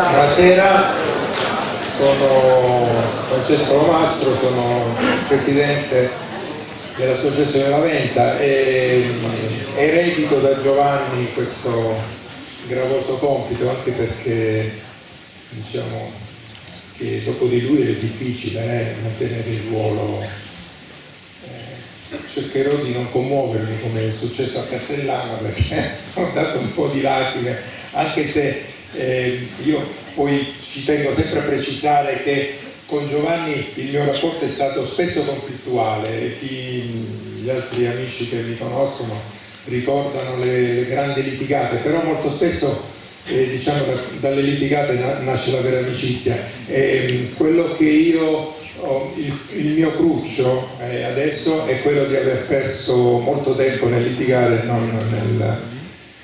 Buonasera, sono Francesco Lomastro, sono presidente dell'Associazione La Venta e eredito da Giovanni questo gravoso compito anche perché diciamo che dopo di lui è difficile eh, mantenere il ruolo. Eh, cercherò di non commuovermi come è successo a Castellano perché ho dato un po' di lacrime anche se eh, io poi ci tengo sempre a precisare che con Giovanni il mio rapporto è stato spesso conflittuale chi, gli altri amici che mi conoscono ricordano le, le grandi litigate, però molto spesso eh, diciamo, da, dalle litigate na, nasce la vera amicizia. E, quello che io ho, il, il, mio cruccio eh, adesso è quello di aver perso molto tempo nel litigare, non nel,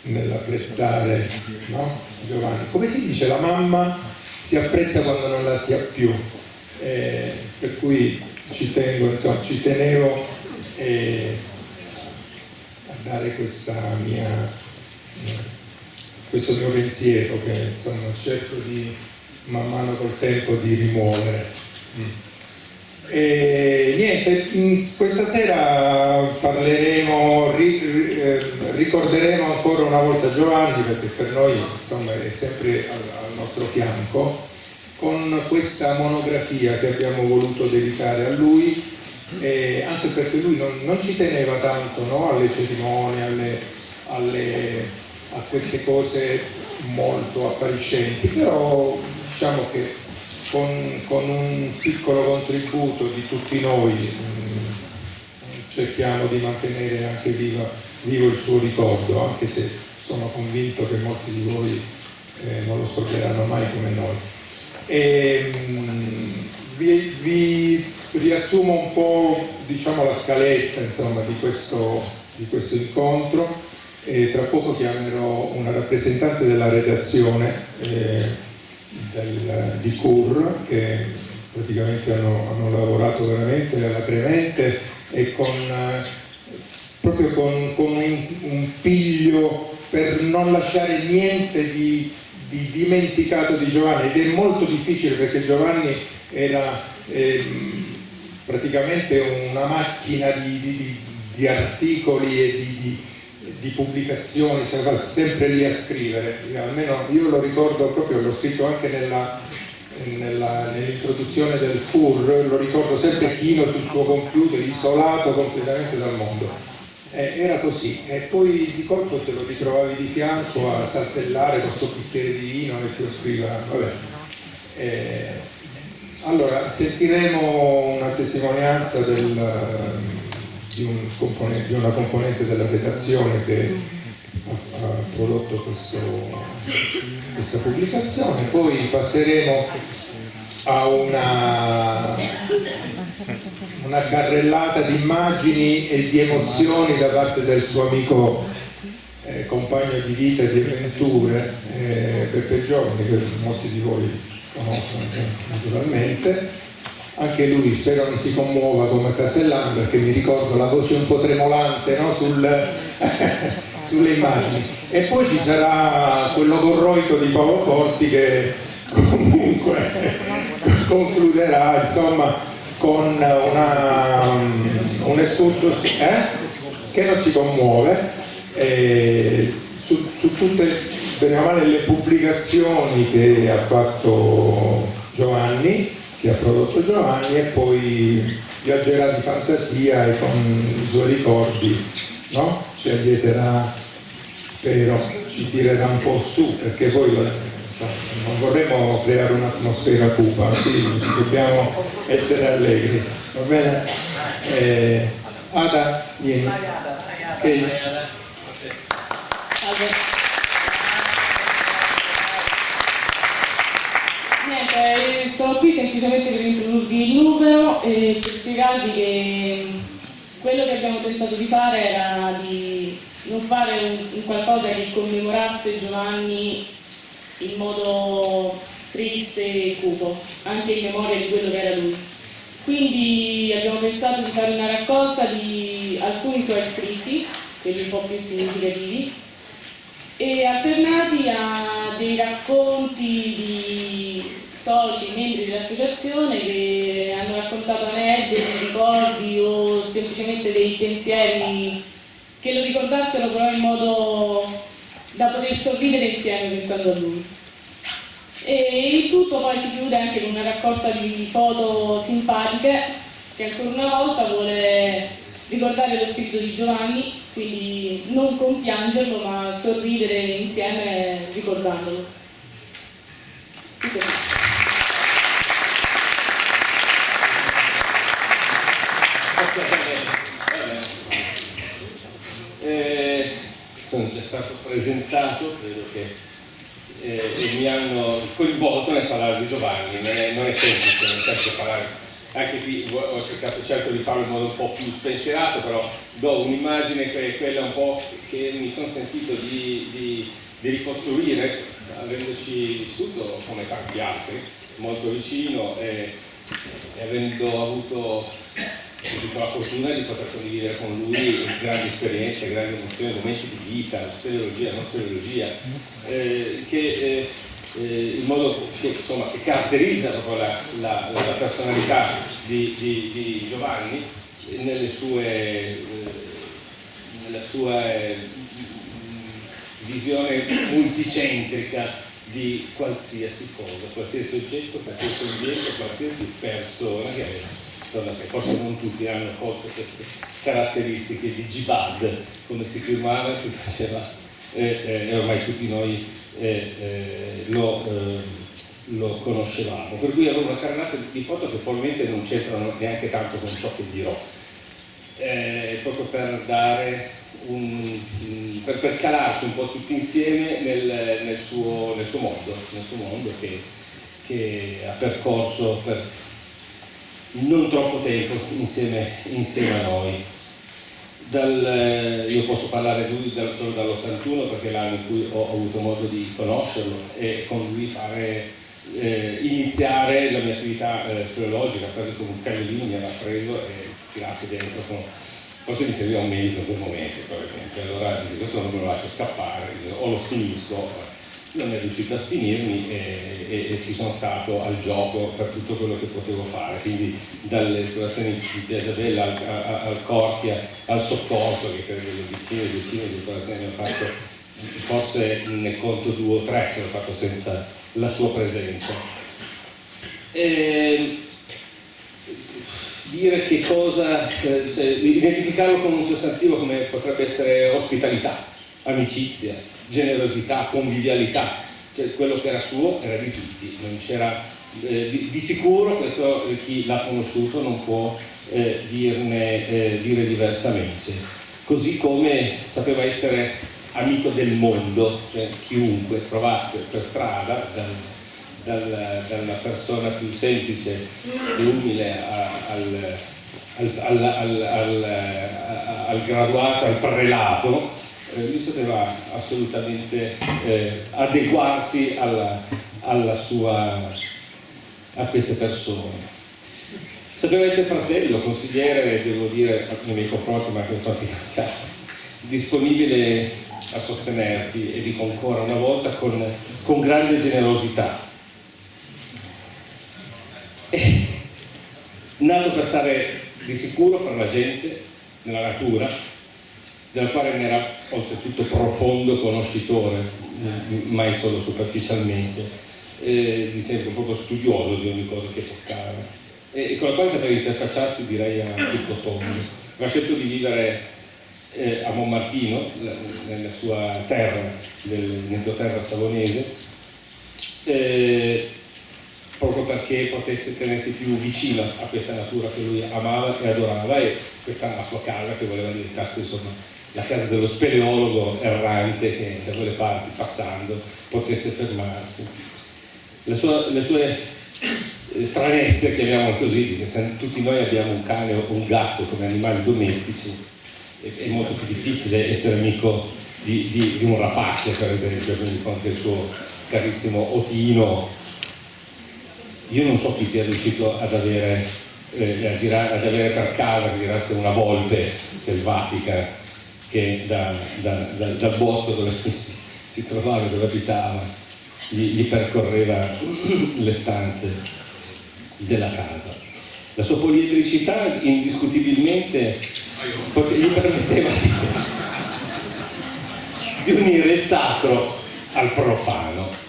nell'apprezzare no? Giovanni. Come si dice, la mamma si apprezza quando non la si ha più, eh, per cui ci tengo, insomma, ci tenevo eh, a dare mia, questo mio pensiero che insomma cerco di man mano col tempo di rimuovere. Mm. E niente, questa sera parleremo, eh, ricorderemo ancora una volta Giovanni perché per noi insomma, è sempre al, nostro fianco con questa monografia che abbiamo voluto dedicare a lui eh, anche perché lui non, non ci teneva tanto no? alle cerimonie, alle, alle, a queste cose molto appariscenti, però diciamo che con, con, un piccolo contributo di tutti noi mm, cerchiamo di mantenere anche viva, vivo il suo ricordo, anche se sono convinto che molti di voi eh, non lo scorderanno mai come noi. E, mm, vi, vi, riassumo un po' diciamo, la scaletta insomma, di, questo, di, questo, incontro e tra poco chiamerò una rappresentante della redazione eh, del, di CUR che praticamente hanno, hanno, lavorato veramente alacremente e con, proprio con, con un, un, piglio per non lasciare niente di, di, dimenticato di Giovanni. Ed è molto difficile perché Giovanni era eh, praticamente una macchina di, di, di articoli e di, di pubblicazioni, stava sempre lì a scrivere, almeno io lo ricordo proprio, l'ho scritto anche nell'introduzione nell del CUR, lo ricordo sempre chino sul suo computer, isolato completamente dal mondo. Eh, era così, e poi di colpo te lo ritrovavi di fianco a saltellare con questo bicchiere di vino e ti offriva, vabbè. Eh, allora, sentiremo una testimonianza del di, un di una componente della redazione che ha, ha prodotto questo, questa pubblicazione, poi passeremo a una, una carrellata di immagini e di emozioni da parte del suo amico eh, compagno di vita e di avventure eh, Peppe Giorni che molti di voi conoscono naturalmente anche lui spero non si commuova come Castellano perché mi ricordo la voce un po' tremolante no? Sul, sulle immagini e poi ci sarà quello corroito di Paolo Forti che comunque concluderà insomma con una, un escursus eh? che non si commuove eh, su, su tutte bene o male le pubblicazioni che ha fatto Giovanni che ha prodotto Giovanni e poi viaggerà di fantasia e con i suoi ricordi no? ci allieterà, spero, ci tirerà un po' su perché poi non vorremmo creare un'atmosfera cupa, quindi dobbiamo essere allegri, va bene? Eh, Ada, vieni. Okay. Niente, sono qui semplicemente per introdurvi il numero e per spiegarvi che quello che abbiamo tentato di fare era di non fare un, un qualcosa che commemorasse Giovanni in modo triste e cupo, anche in memoria di quello che era lui. Quindi abbiamo pensato di fare una raccolta di alcuni suoi scritti, quelli un po' più significativi, e alternati a dei racconti di soci, membri dell'associazione che hanno raccontato aneddoti, ricordi o semplicemente dei pensieri che lo ricordassero però in modo da poter sorridere insieme pensando a lui. E il tutto poi si chiude anche con una raccolta di foto simpatiche che ancora una volta vuole ricordare lo spirito di Giovanni, quindi non compiangerlo ma sorridere insieme ricordandolo. Eh, sono già stato presentato, credo che eh, mi hanno coinvolto nel parlare di Giovanni, non è, non è semplice, nel senso parlare anche qui ho cercato, cerco di farlo in modo un po' più spensierato, però do un'immagine che è quella un po' che mi sono sentito di, di, di ricostruire, avendoci vissuto come tanti altri, molto vicino e, e avendo avuto la fortuna di poter condividere con lui grandi esperienze, grandi emozioni, momenti di vita, speleologia, non speleologia, eh, che eh, eh, il modo che, insomma, che caratterizza la, la, la, personalità di, di, di Giovanni nelle sue, eh, nella sua eh, visione multicentrica di qualsiasi cosa, qualsiasi oggetto, qualsiasi ambiente, qualsiasi persona che forse non tutti hanno colto queste caratteristiche di Jibad, come si firmava si faceva, eh, eh, ormai tutti noi eh, eh, lo, eh, lo, conoscevamo. Per cui avevo una carrellata di foto che probabilmente non c'entrano neanche tanto con ciò che dirò, proprio per dare un, per, per, calarci un po' tutti insieme nel, nel, suo, nel suo, mondo, nel suo mondo che, che ha percorso per non troppo tempo insieme, insieme a noi. Dal, eh, io posso parlare lui dal, solo dall'81 perché è l'anno in cui ho, avuto modo di conoscerlo e con lui fare, eh, iniziare la mia attività eh, speleologica, quasi con un cagnolino mi aveva preso e tirato dentro con, forse mi serviva un medico in quel momento probabilmente, allora dice questo non me lo lascio scappare, dice, o lo finisco non è riuscito a sfinirmi e, e, e, ci sono stato al gioco per tutto quello che potevo fare, quindi dalle esplorazioni di Piagiabella al, al Cortia, al soccorso, che credo le decine e decine di esplorazioni ho fatto, forse ne conto due o tre che ho fatto senza la sua presenza. E, dire che cosa, cioè, identificarlo con un sostantivo come potrebbe essere ospitalità, amicizia, generosità, convivialità, cioè quello che era suo era di tutti, eh, di, di, sicuro questo eh, chi l'ha conosciuto non può eh, dirne, eh, dire diversamente, così come sapeva essere amico del mondo, cioè chiunque trovasse per strada dal, dal, dalla persona più semplice e umile al, al, al, al graduato, al prelato, eh, lui sapeva assolutamente eh, adeguarsi alla, alla sua, a queste persone. Sapeva essere fratello, consigliere, devo dire, nei miei confronti, ma anche in altri, disponibile a sostenerti e dico ancora una volta con, con grande generosità. E, nato per stare di sicuro fra la gente, nella natura, della quale ne era oltretutto profondo conoscitore, mai solo superficialmente, eh, di sempre proprio studioso di ogni cosa che toccava e, con la quale sapeva interfacciarsi direi a tutto tondo. Aveva scelto di vivere eh, a Monmartino, nella sua terra, nell'entroterra savonese, eh, proprio perché potesse tenersi più vicino a questa natura che lui amava e adorava e questa la sua casa che voleva diventasse insomma la casa dello speleologo errante che da quelle parti passando potesse fermarsi. Le sue, le sue stranezze, chiamiamolo così, se tutti noi abbiamo un cane o un gatto come animali domestici, è, è molto più difficile essere amico di, di, di, un rapace, per esempio, quindi con il suo carissimo otino. Io non so chi sia riuscito ad avere, eh, girare, ad avere per casa, che girasse una volpe selvatica che da, da, da, dal bosco dove si, si trovava, dove abitava, gli, gli percorreva le stanze della casa. La sua poliedricità indiscutibilmente gli permetteva di unire il sacro al profano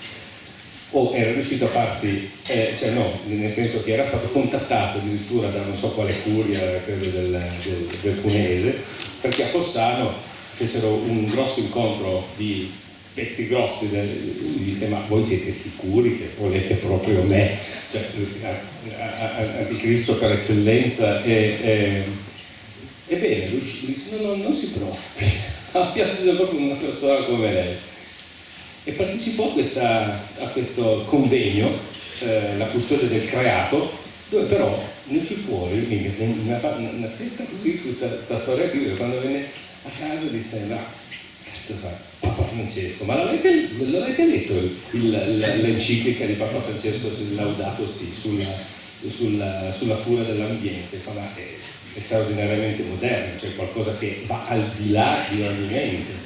o era riuscito a farsi, eh, cioè no, nel senso che era stato contattato addirittura da non so quale curia, credo del, del, del Cunese, perché a Fossano fecero un grosso incontro di pezzi grossi, gli disse ma voi siete sicuri che volete proprio me, cioè anticristo per eccellenza e, e, ebbene lui disse no, no, non si preoccupi, abbiamo bisogno proprio di una persona come lei. E partecipò a, questa, a questo convegno, eh, la custodia del creato, dove però ne uscì fuori una, una, una testa così, questa storia qui, quando venne a casa disse no, cazzo fa, Papa Francesco, ma l'avete, letto l'enciclica di Papa Francesco sul Laudato sì, sulla, sulla, sulla cura dell'ambiente? Fa, ma è, è straordinariamente moderno, cioè qualcosa che va al di là di ogni mente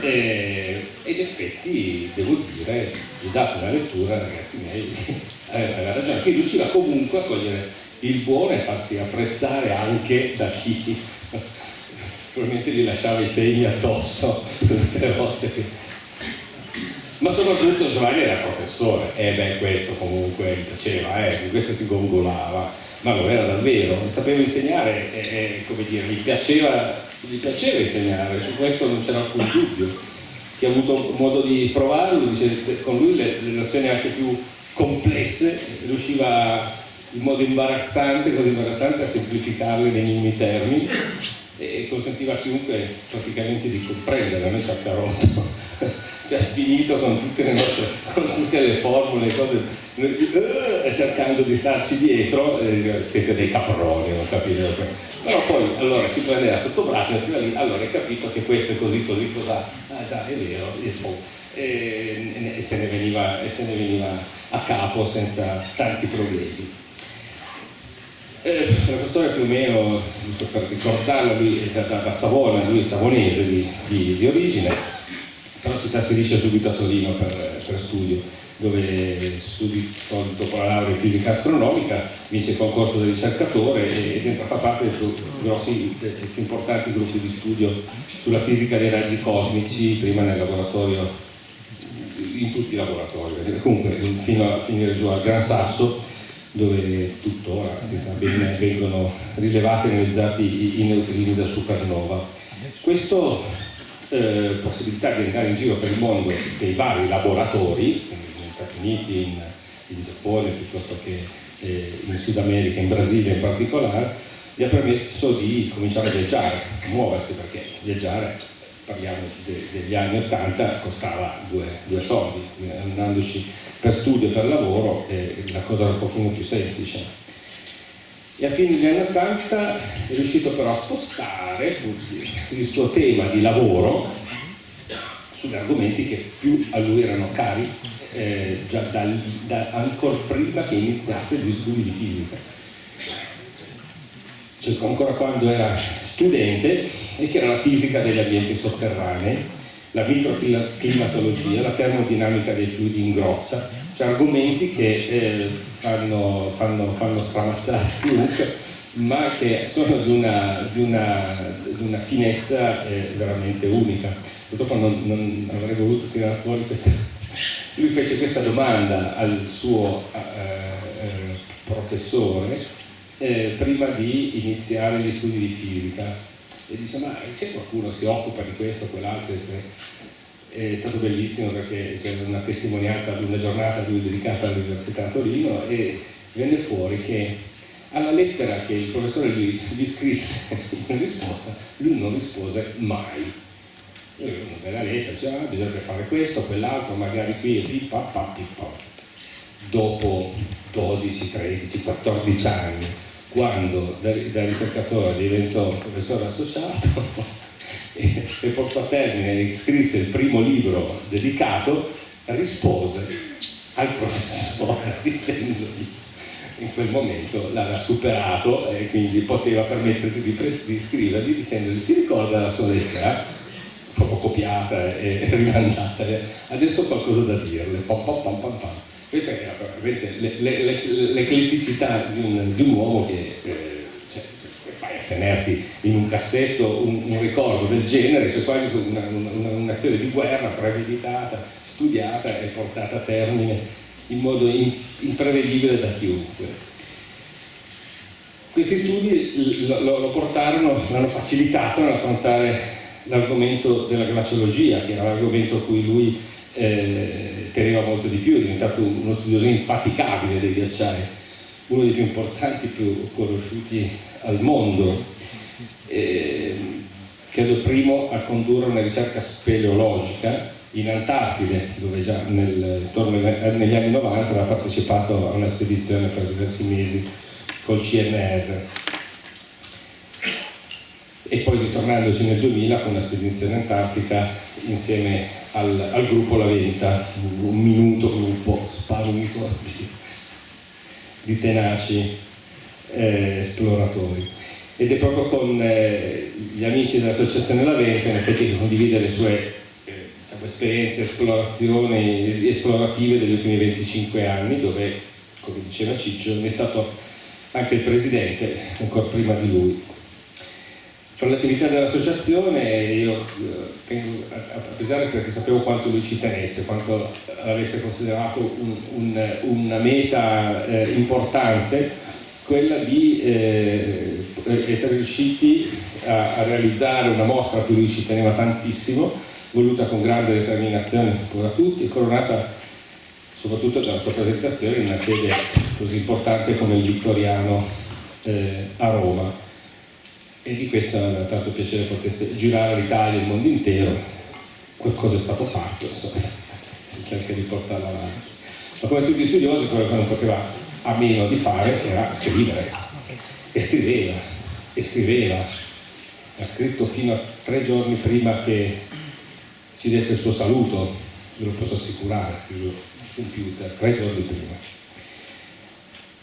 e, in effetti devo dire, gli ho dato una lettura, ragazzi miei, aveva ragione, che riusciva comunque a cogliere il buono e farsi apprezzare anche da chi probabilmente gli lasciava i segni addosso tutte le volte che... ma soprattutto Giovanni era professore e beh questo comunque mi piaceva eh, questo si gongolava ma lo era davvero sapeva insegnare e, e come dire mi piaceva gli piaceva insegnare, su questo non c'era alcun dubbio. Chi ha avuto modo di provarlo dice con lui le nozioni anche più complesse riusciva in modo imbarazzante, così imbarazzante a semplificarle nei minimi termini e consentiva a chiunque praticamente di comprendere, a me ci ha rotto, ci ha sfinito con tutte le nostre, con tutte le formule, le cose, uh, cercando di starci dietro, eh, siete dei caproni, non capite? però poi allora si prendeva sotto braccio e lì, allora hai capito che questo è così, così, cosa, ah già è vero, e, e, se ne veniva, e se ne veniva a capo senza tanti problemi. Eh, la sua storia più o meno, giusto per ricordarla, lui è da, da Savona, lui è savonese di, di, di, origine, però si trasferisce subito a Torino per, per studio dove subito dopo la laurea in fisica astronomica vince il concorso del ricercatore ed entra a far parte dei più grossi e più importanti gruppi di studio sulla fisica dei raggi cosmici, prima nel laboratorio, in tutti i laboratori, comunque fino a finire giù al Gran Sasso dove tuttora si sa bene vengono rilevati e analizzati i, neutrini da supernova. Questa eh, possibilità di andare in giro per il mondo dei vari laboratori, Stati Uniti, in, in Giappone piuttosto che eh, in Sud America, in Brasile in particolare, gli ha permesso di cominciare a viaggiare, a muoversi perché viaggiare, parliamo de, degli anni 80, costava due, due soldi, andandoci per studio e per lavoro eh, la cosa era un pochino più semplice. E a fine degli anni 80 è riuscito però a spostare il suo tema di lavoro sugli argomenti che più a lui erano cari eh, già dal, da, ancora prima che iniziasse gli studi di fisica. Cioè, ancora quando era studente, e che era la fisica degli ambienti sotterranei, la microclimatologia, la termodinamica dei fluidi in grotta, cioè argomenti che eh, fanno, fanno, fanno stramazzare chiunque, ma che sono di una, di una, di una finezza eh, veramente unica. Purtroppo non, non avrei voluto tirare fuori queste lui fece questa domanda al suo eh, eh, professore eh, prima di iniziare gli studi di fisica e disse ma c'è qualcuno che si occupa di questo o quell'altro? È stato bellissimo perché c'era una testimonianza di una giornata a lui dedicata all'Università Torino e venne fuori che alla lettera che il professore gli, gli scrisse in risposta, lui non rispose mai una bella lettera, dice ah, bisogna fare questo, quell'altro, magari qui e pippa, pa, pippa. Dopo 12, 13, 14 anni, quando da, da ricercatore diventò professore associato e, e portò a termine e scrisse il primo libro dedicato, rispose al professore dicendogli in quel momento l'aveva superato e quindi poteva permettersi di, di scrivergli dicendogli si ricorda la sua lettera? fotocopiata e rimandata, adesso ho qualcosa da dirle, pam pam pam pam pam. Questa è l'ecletticità di, un, di un uomo che eh, cioè, fai a tenerti in un cassetto un, un ricordo del genere, c'è quasi un'azione di guerra premeditata, studiata e portata a termine in modo imprevedibile da chiunque. Questi studi lo, lo portarono, l'hanno facilitato nell'affrontare l'argomento della glaciologia, che era l'argomento a cui lui eh, teneva molto di più, è diventato uno studioso infaticabile dei ghiacciai, uno dei più importanti, più conosciuti al mondo, eh, credo primo a condurre una ricerca speleologica in Antartide, dove già nel, negli anni 90 aveva partecipato a una spedizione per diversi mesi col CNR e poi ritornandoci nel 2000 con una spedizione antartica insieme al, al gruppo La Venta, un minuto gruppo sparuto di, di tenaci eh, esploratori. Ed è proprio con eh, gli amici dell'associazione La Venta in effetti che condivide le sue eh, diciamo, esperienze, esplorazioni esplorative degli ultimi 25 anni dove, come diceva Ciccio, ne è stato anche il presidente, ancora prima di lui. Per l'attività dell'associazione io eh, a pesare perché sapevo quanto lui ci tenesse, quanto avesse considerato un, un, una meta eh, importante, quella di eh, essere riusciti a, a, realizzare una mostra a cui lui ci teneva tantissimo, voluta con grande determinazione da tutti, coronata soprattutto dalla sua presentazione in una sede così importante come il Vittoriano eh, a Roma e di questo mi ha tanto piacere potesse girare l'Italia e il mondo intero qualcosa è stato fatto insomma si cerca di portarla avanti. Ma come tutti gli studiosi quello che non poteva a meno di fare era scrivere. E scriveva e scriveva. Ha scritto fino a tre giorni prima che ci desse il suo saluto ve lo posso assicurare computer tre giorni prima.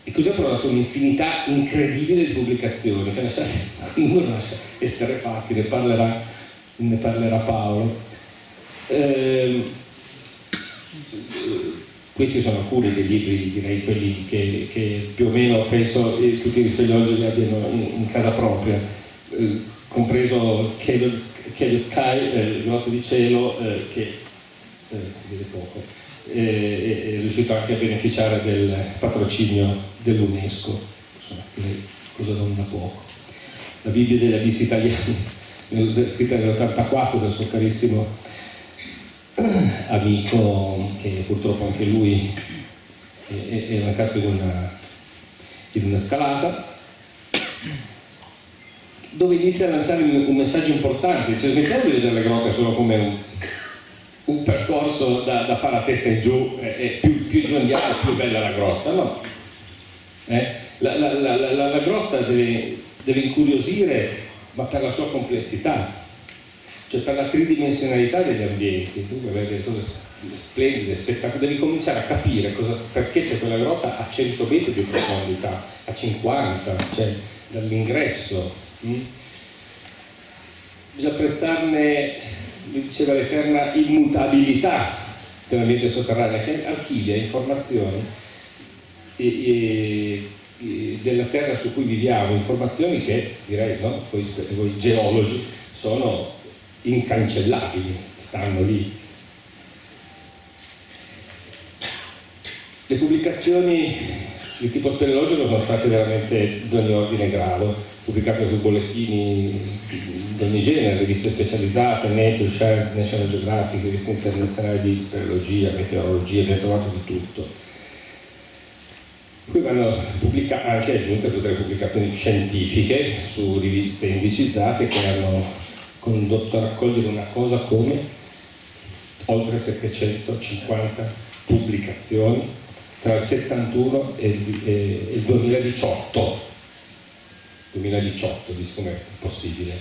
E così ho provato un'infinità incredibile di pubblicazioni, che lasciate, qualcuno lascia esterrefatti, ne parlerà, ne parlerà Paolo. Eh, questi sono alcuni dei libri, direi quelli che, che più o meno penso eh, tutti gli speleologi abbiano in, in, casa propria, eh, compreso Cable Sky, eh, Grotte di Cielo, eh, che eh, si vede poco è, è riuscito anche a beneficiare del patrocinio dell'UNESCO, cosa non da poco. La Bibbia degli abissi italiani, scritta nell'84 dal suo carissimo amico, che purtroppo anche lui è, è mancato in una, in una scalata, dove inizia a lanciare un messaggio importante, dice smettiamo di vedere le grotte solo come un un percorso da, da, fare a testa in giù e eh, più, più, giù andiamo più bella la grotta no eh? la, la, la, la, grotta deve, deve, incuriosire ma per la sua complessità cioè per la tridimensionalità degli ambienti tu vuoi vedere cose splendide, spettacolari devi cominciare a capire cosa, perché c'è quella grotta a 100 metri di profondità a 50 cioè dall'ingresso mm? bisogna apprezzarne mi diceva l'eterna immutabilità dell'ambiente sotterraneo che archivia informazioni e, e della terra su cui viviamo, informazioni che direi no, voi, voi geologi sono incancellabili, stanno lì. Le pubblicazioni di tipo speleologico sono state veramente di ogni ordine e grado, pubblicate su bollettini di ogni genere, riviste specializzate, Nature, Science, National Geographic, riviste internazionali di speleologia, meteorologia, abbiamo trovato di tutto. Poi vanno anche aggiunte tutte le pubblicazioni scientifiche su riviste indicizzate che hanno condotto a raccogliere una cosa come oltre 750 pubblicazioni tra il 71 e il 2018 2018 dice com'è possibile.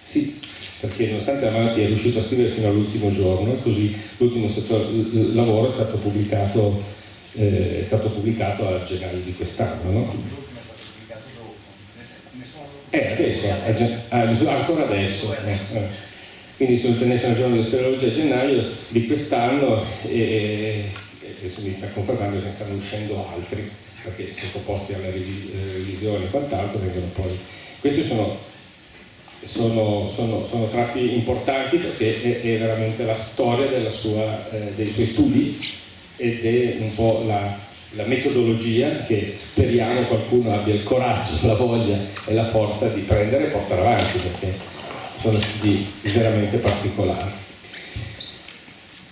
Sì, perché nonostante la malattia è riuscito a scrivere fino all'ultimo giorno così l'ultimo lavoro è stato pubblicato, eh, è stato pubblicato a gennaio di quest'anno. No? Eh, adesso, ancora adesso. Eh, eh. quindi sull'International Journal di Speleologia a gennaio di quest'anno e, adesso mi sta confermando che ne stanno uscendo altri perché sottoposti alla revisione e quant'altro questi sono, sono, sono, sono, tratti importanti perché è, è veramente la storia sua, eh, dei suoi studi ed è un po' la, la metodologia che speriamo qualcuno abbia il coraggio, la voglia e la forza di prendere e portare avanti perché sono studi veramente particolari.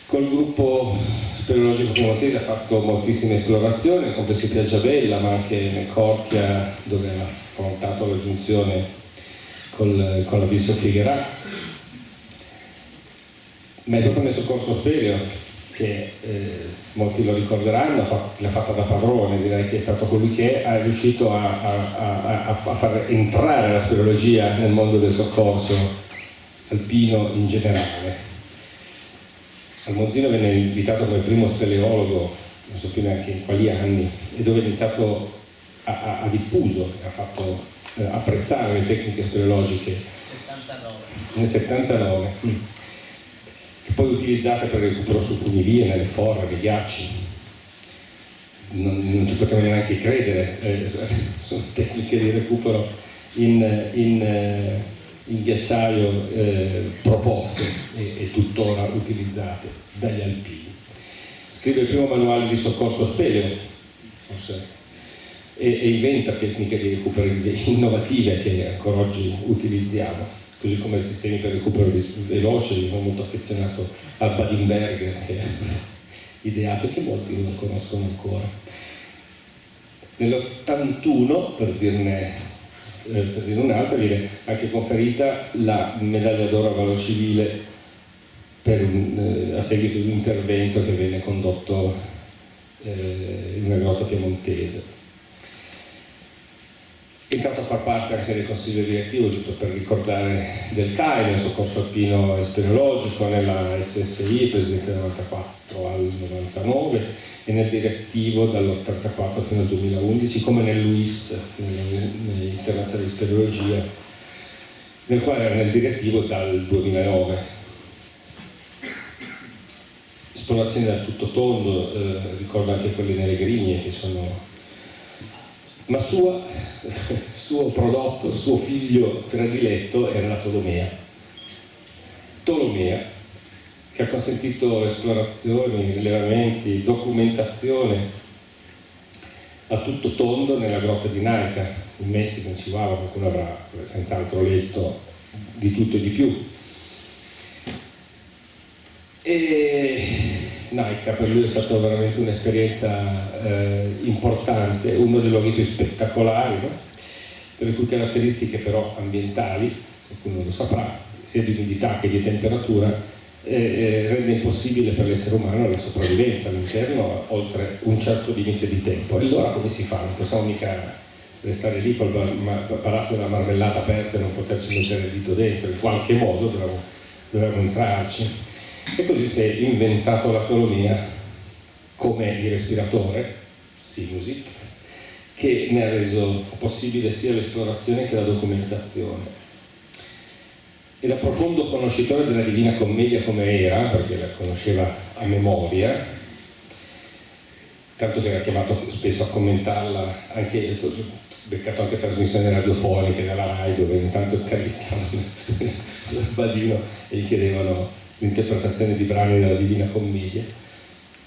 Col gruppo speleologico piemontese ha fatto moltissime esplorazioni, compreso Piaggiabella, ma anche nel Corchia, dove ha affrontato la giunzione col, con l'abisso Figuerat. Ma è proprio nel soccorso speleo che eh, molti lo ricorderanno, l'ha fatta da padrone, direi che è stato colui che è riuscito a, a, a, a far entrare la speleologia nel mondo del soccorso alpino in generale. Al Monzino venne invitato come primo speleologo, non so più neanche in quali anni, e dove ha iniziato a, a diffuso, ha fatto eh, apprezzare le tecniche speleologiche 79. nel 79 che poi utilizzate per recupero su funivie, nelle forre, nei ghiacci. Non, non, ci potevamo neanche credere, eh, sono tecniche di recupero in, in, eh, in ghiacciaio eh, proposte e, e, tuttora utilizzate dagli alpini. Scrive il primo manuale di soccorso speleo, forse, e inventa tecniche di recupero innovative che ancora oggi utilizziamo così come i sistemi per recupero veloce, sono molto affezionato al Badinberger che ha ideato che molti non conoscono ancora. Nell'81, per dirne, eh, per dirne un'altra, viene anche conferita la medaglia d'oro a valor civile un, eh, a seguito di un intervento che venne condotto eh, in una grotta piemontese entrato a far parte anche del consiglio direttivo, giusto per ricordare del CAI, nel soccorso alpino esperiologico, nella SSI, presidente dal 94 al 99 e nel direttivo dall'84 fino al 2011, come nell'UIS, nell'Internazionale di Speleologia, nel quale era nel direttivo dal 2009. Esplorazioni da tutto tondo, eh, ricordo anche quelle nelle grigne che sono ma sua, suo prodotto, suo figlio prediletto era la Tolomea. Tolomea, che ha consentito esplorazioni, rilevamenti, documentazione a tutto tondo nella grotta di Naica, in Messico, in Chihuahua, qualcuno avrà senz'altro letto di tutto e di più. E Naica per lui è stata veramente un'esperienza eh, importante, uno dei luoghi più spettacolari, no? per le cui caratteristiche però ambientali, qualcuno lo saprà, sia di umidità che di temperatura, eh, eh, rende impossibile per l'essere umano la sopravvivenza all'interno oltre un certo limite di tempo. E allora come si fa? Non possiamo mica restare lì col barato della marmellata aperta e non poterci mettere il dito dentro, in qualche modo dovremmo entrarci. E così si è inventato l'autonomia come il respiratore, Sinusit, che ne ha reso possibile sia l'esplorazione che la documentazione. E da profondo conoscitore della Divina Commedia come era, perché la conosceva a memoria, tanto che era chiamato spesso a commentarla, anche beccato anche trasmissioni radiofoniche dalla RAI dove intanto intervistavano il Badino e gli chiedevano l'interpretazione di brani della Divina Commedia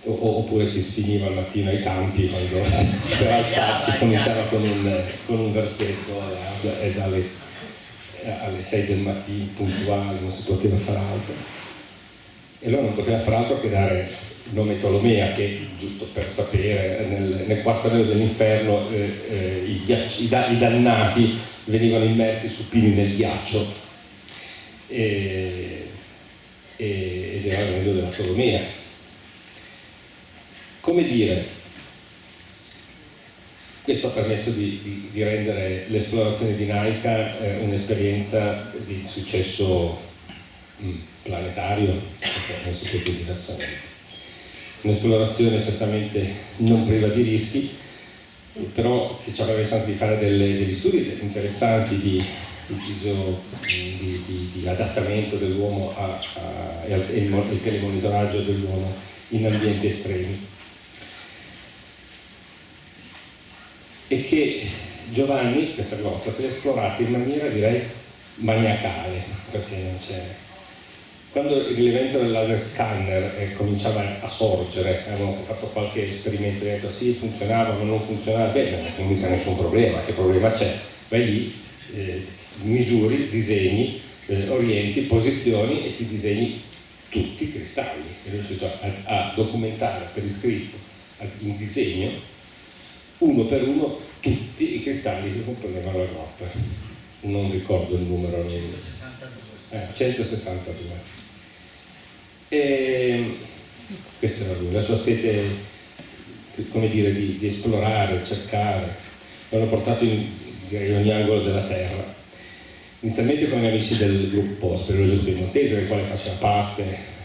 oppure ci si finiva al mattino ai campi quando per alzarci cominciava con un, con un versetto e già alle, alle 6 del mattino puntuale non si poteva fare altro. E allora non poteva fare altro che dare il nome Tolomea che giusto per sapere nel, nel quarto anello dell'inferno eh, eh, i, i, i, dannati venivano immersi supini nel ghiaccio. E, ed era il dell'autonomia. Come dire, questo ha permesso di, di, di rendere l'esplorazione di Naika eh, un'esperienza di successo mm, planetario, non si può più diversamente. Un'esplorazione certamente non priva di rischi, però che ci aveva messo anche di fare delle, degli studi interessanti di l'utilizzo di, di, di, adattamento dell'uomo e il, telemonitoraggio dell'uomo in ambienti estremi. E che Giovanni questa volta si è esplorato in maniera direi maniacale, perché non c'è quando l'evento del laser scanner eh, cominciava a sorgere, avevano fatto qualche esperimento e detto sì funzionava ma non funzionava, beh non c'è nessun problema, che problema c'è? Vai lì, eh, misuri, disegni, eh, orienti, posizioni e ti disegni tutti i cristalli. È riuscito a, a documentare per iscritto in disegno uno per uno tutti i cristalli che comprendevano la grotta. Non ricordo il numero. 162. Eh, 162. E questa era lui, la sua sete come dire, di, di esplorare, cercare, l'hanno portato in, direi, ogni angolo della terra. Inizialmente con gli amici del gruppo Speleologico Piemontese, del quale faceva parte,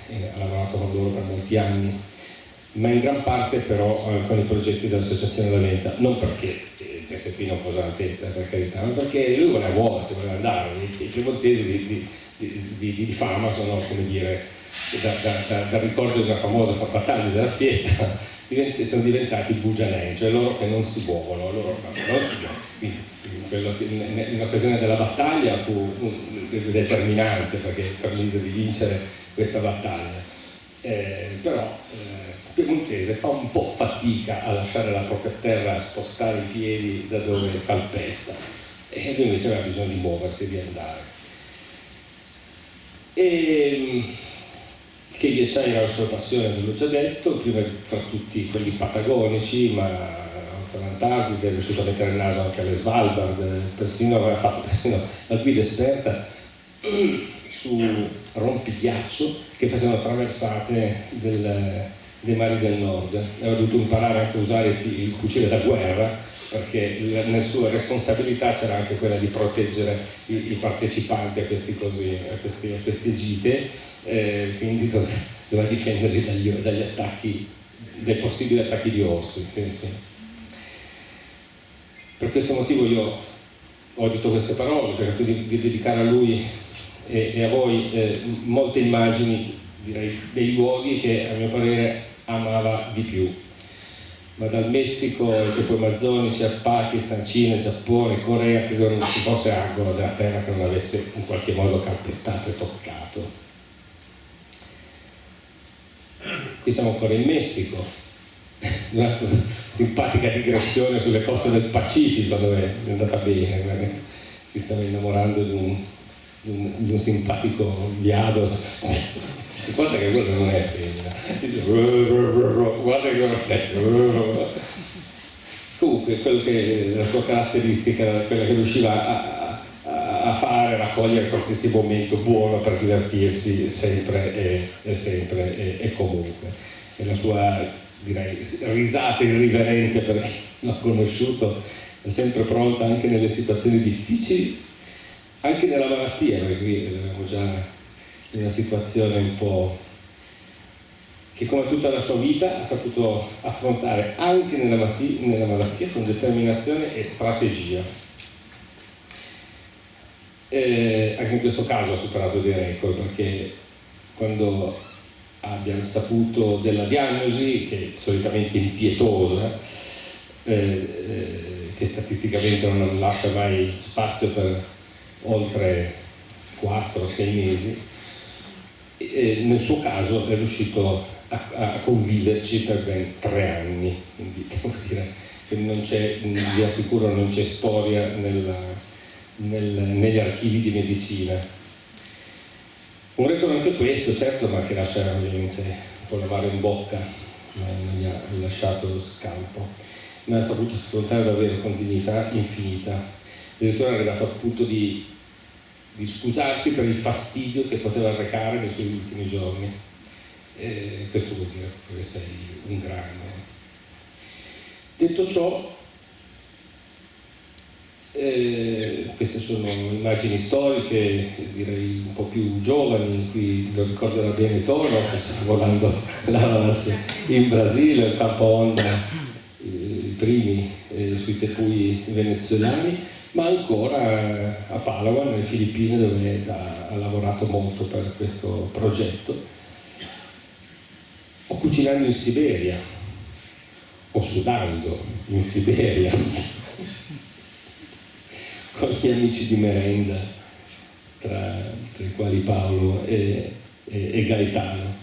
e ha lavorato con loro per molti anni, ma in gran parte però eh, con i progetti dell'Associazione La Venta, non perché eh, non fosse all'altezza per carità, ma perché lui voleva buona, si voleva andare, i, piemontesi di, di, di, di fama sono come dire da, da, da, dal ricordo di una famosa battaglia della Sieta sono diventati bugianei, cioè loro che non si muovono, loro non si muovono. In, occasione della battaglia fu determinante perché permise di vincere questa battaglia. Eh, però eh, Piemontese fa un po' fatica a lasciare la propria terra, a spostare i piedi da dove calpesta e lui invece aveva bisogno di muoversi, di andare. E, che gli acciai era la sua passione, ve l'ho già detto, prima fra tutti quelli patagonici, ma per l'Antartide è riuscito a mettere il naso anche alle Svalbard, persino aveva fatto persino la guida esperta su rompighiaccio che facevano traversate del, dei mari del nord. Aveva dovuto imparare anche a usare il fucile da guerra perché nella sua responsabilità c'era anche quella di proteggere i, i partecipanti a, così, a, questi, a queste gite eh, quindi doveva difenderli dagli, dagli, attacchi, dai possibili attacchi di orsi. Sì, sì. Per questo motivo io ho detto queste parole, ho cercato di, di dedicare a lui e, e a voi eh, molte immagini direi, dei luoghi che a mio parere amava di più. Ma dal Messico ai tempo amazzonici al Pakistan, Cina, Giappone, Corea, credo non ci fosse angolo della terra che non avesse in qualche modo calpestato e toccato. qui siamo ancora in Messico, una simpatica digressione sulle coste del Pacifico dove è andata bene, si stava innamorando di un, di un, di un simpatico viados. Guarda che quello non è femmina, guarda che non è Comunque, quello che la sua caratteristica era quella che riusciva a, a fare, raccogliere qualsiasi momento buono per divertirsi sempre e, e sempre e, e, comunque. E la sua direi, risata irriverente per chi l'ha conosciuto è sempre pronta anche nelle situazioni difficili, anche nella malattia, perché qui eravamo già in una situazione un po' che come tutta la sua vita ha saputo affrontare anche nella, nella malattia con determinazione e strategia. Eh, anche in questo caso ha superato dei record perché quando abbiamo saputo della diagnosi, che è solitamente impietosa, eh, eh, che statisticamente non lascia mai spazio per oltre 4-6 mesi, eh, nel suo caso è riuscito a, a, conviverci per ben tre anni, quindi devo dire che non c'è, vi assicuro non c'è storia nella, nel, negli archivi di medicina. Un record anche questo, certo, ma che lascia ovviamente un po' lavare in bocca, ma non gli ha lasciato lo scalpo, ma ha saputo sfruttare davvero con dignità infinita. Addirittura è arrivato al punto di, di scusarsi per il fastidio che poteva arrecare nei suoi ultimi giorni. E questo vuol dire che sei un grande. Detto ciò, eh, queste sono immagini storiche, direi un po' più giovani, qui lo ricorderà bene Toro, che sta volando l'Avas in Brasile, il campo Honda, eh, i primi eh, sui tepui venezuelani, ma ancora a Palawan, nelle Filippine, dove ha lavorato molto per questo progetto, o cucinando in Siberia, o sudando in Siberia, con gli amici di merenda, tra, tra i quali Paolo e, e, e Gaetano.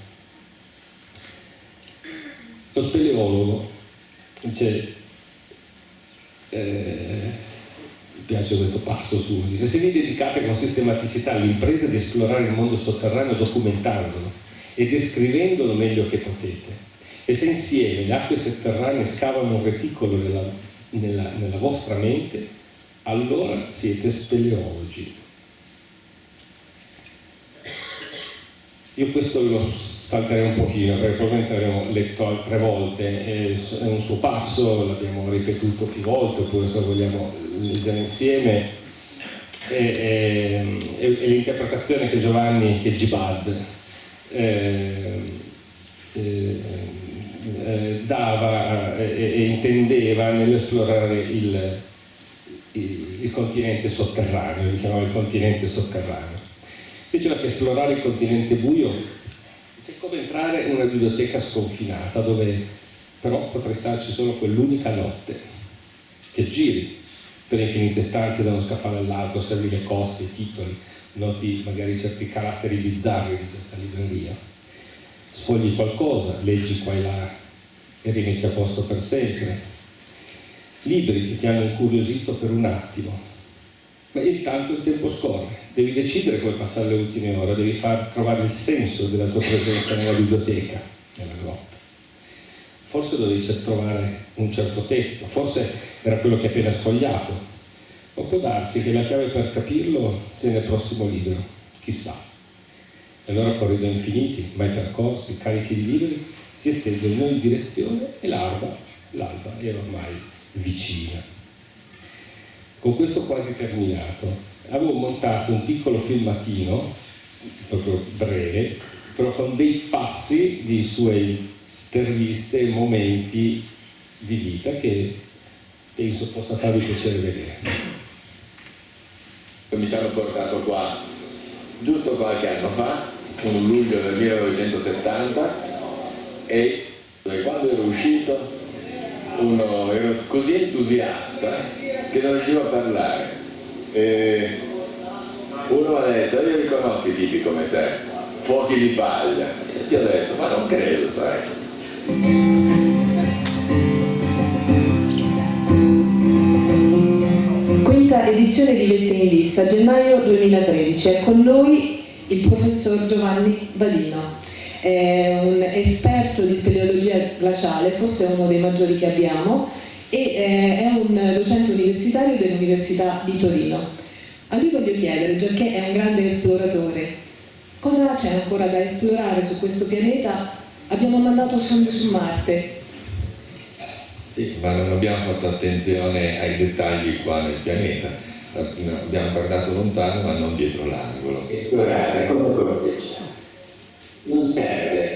Lo speleologo dice, eh, mi piace questo passo su, dice se vi dedicate con sistematicità all'impresa di esplorare il mondo sotterraneo documentandolo e descrivendolo meglio che potete, e se insieme le acque sotterranee scavano un reticolo nella, nella, nella vostra mente, allora siete speleologi. Io questo lo salterei un pochino perché probabilmente l'abbiamo letto altre volte, è un suo passo, l'abbiamo ripetuto più volte, oppure se vogliamo leggere insieme, è, l'interpretazione che Giovanni, che Gibad, eh, eh, eh, dava e, e, intendeva nell'esplorare il, il, il continente sotterraneo, lo chiamava il continente sotterraneo. Diceva che esplorare il continente buio è come entrare in una biblioteca sconfinata dove però potrei starci solo quell'unica notte, che giri per infinite stanze da uno scaffale all'altro, osservi le coste, i titoli, noti magari certi caratteri bizzarri di questa libreria, sfogli qualcosa, leggi qua e là e rimetti a posto per sempre, libri che ti hanno incuriosito per un attimo, ma intanto il tempo scorre, devi decidere come passare le ultime ore, devi far trovare il senso della tua presenza nella biblioteca, nella grotta. Forse dovevi trovare un certo testo, forse era quello che hai appena sfogliato, o può darsi che la chiave per capirlo sia nel prossimo libro, chissà. E allora corridoi infiniti, mai percorsi, carichi di libri, si estendono in ogni direzione e l'alba, l'alba era ormai vicina. Con questo quasi terminato, avevo montato un piccolo filmatino, proprio breve, però con dei passi di suoi interviste e momenti di vita che penso possa farvi piacere vedere. Mi ci hanno portato qua giusto qualche anno fa, un luglio del 1970, e quando ero uscito uno, ero così entusiasta che non riuscivo a parlare. E uno ha detto, io riconosco i tipi come te, fuochi di paglia. Io ho detto, ma non credo, sai. Quinta edizione di Vette in Lista, gennaio 2013. È con noi il professor Giovanni Badino. È un esperto di speleologia glaciale, forse uno dei maggiori che abbiamo, e eh, è un docente universitario dell'Università di Torino. A lui voglio chiedere, già che è un grande esploratore, cosa c'è ancora da esplorare su questo pianeta? Abbiamo mandato sonde su Marte. Sì, ma non abbiamo fatto attenzione ai dettagli qua nel pianeta. Abbiamo guardato lontano ma non dietro l'angolo. Esplorare come corteggiare. Non serve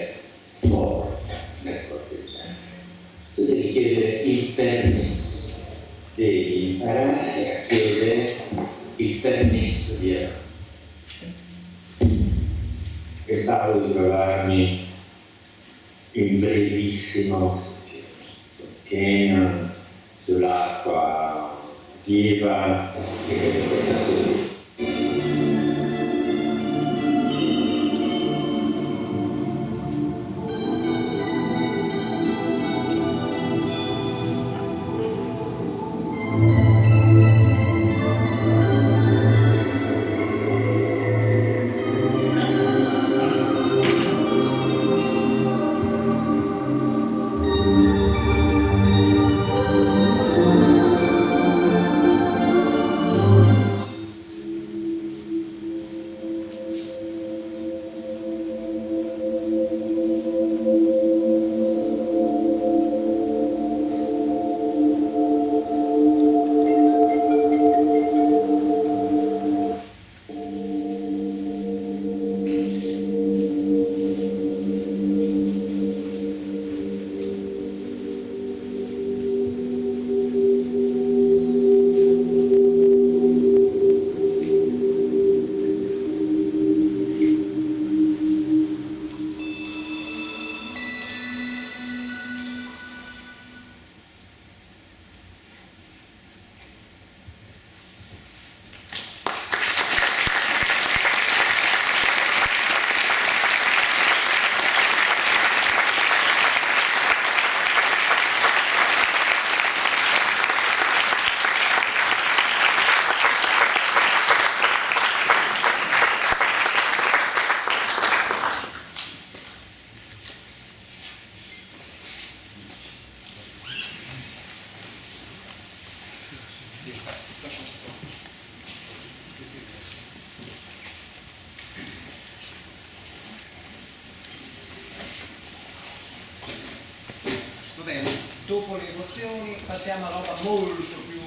passiamo a roba molto più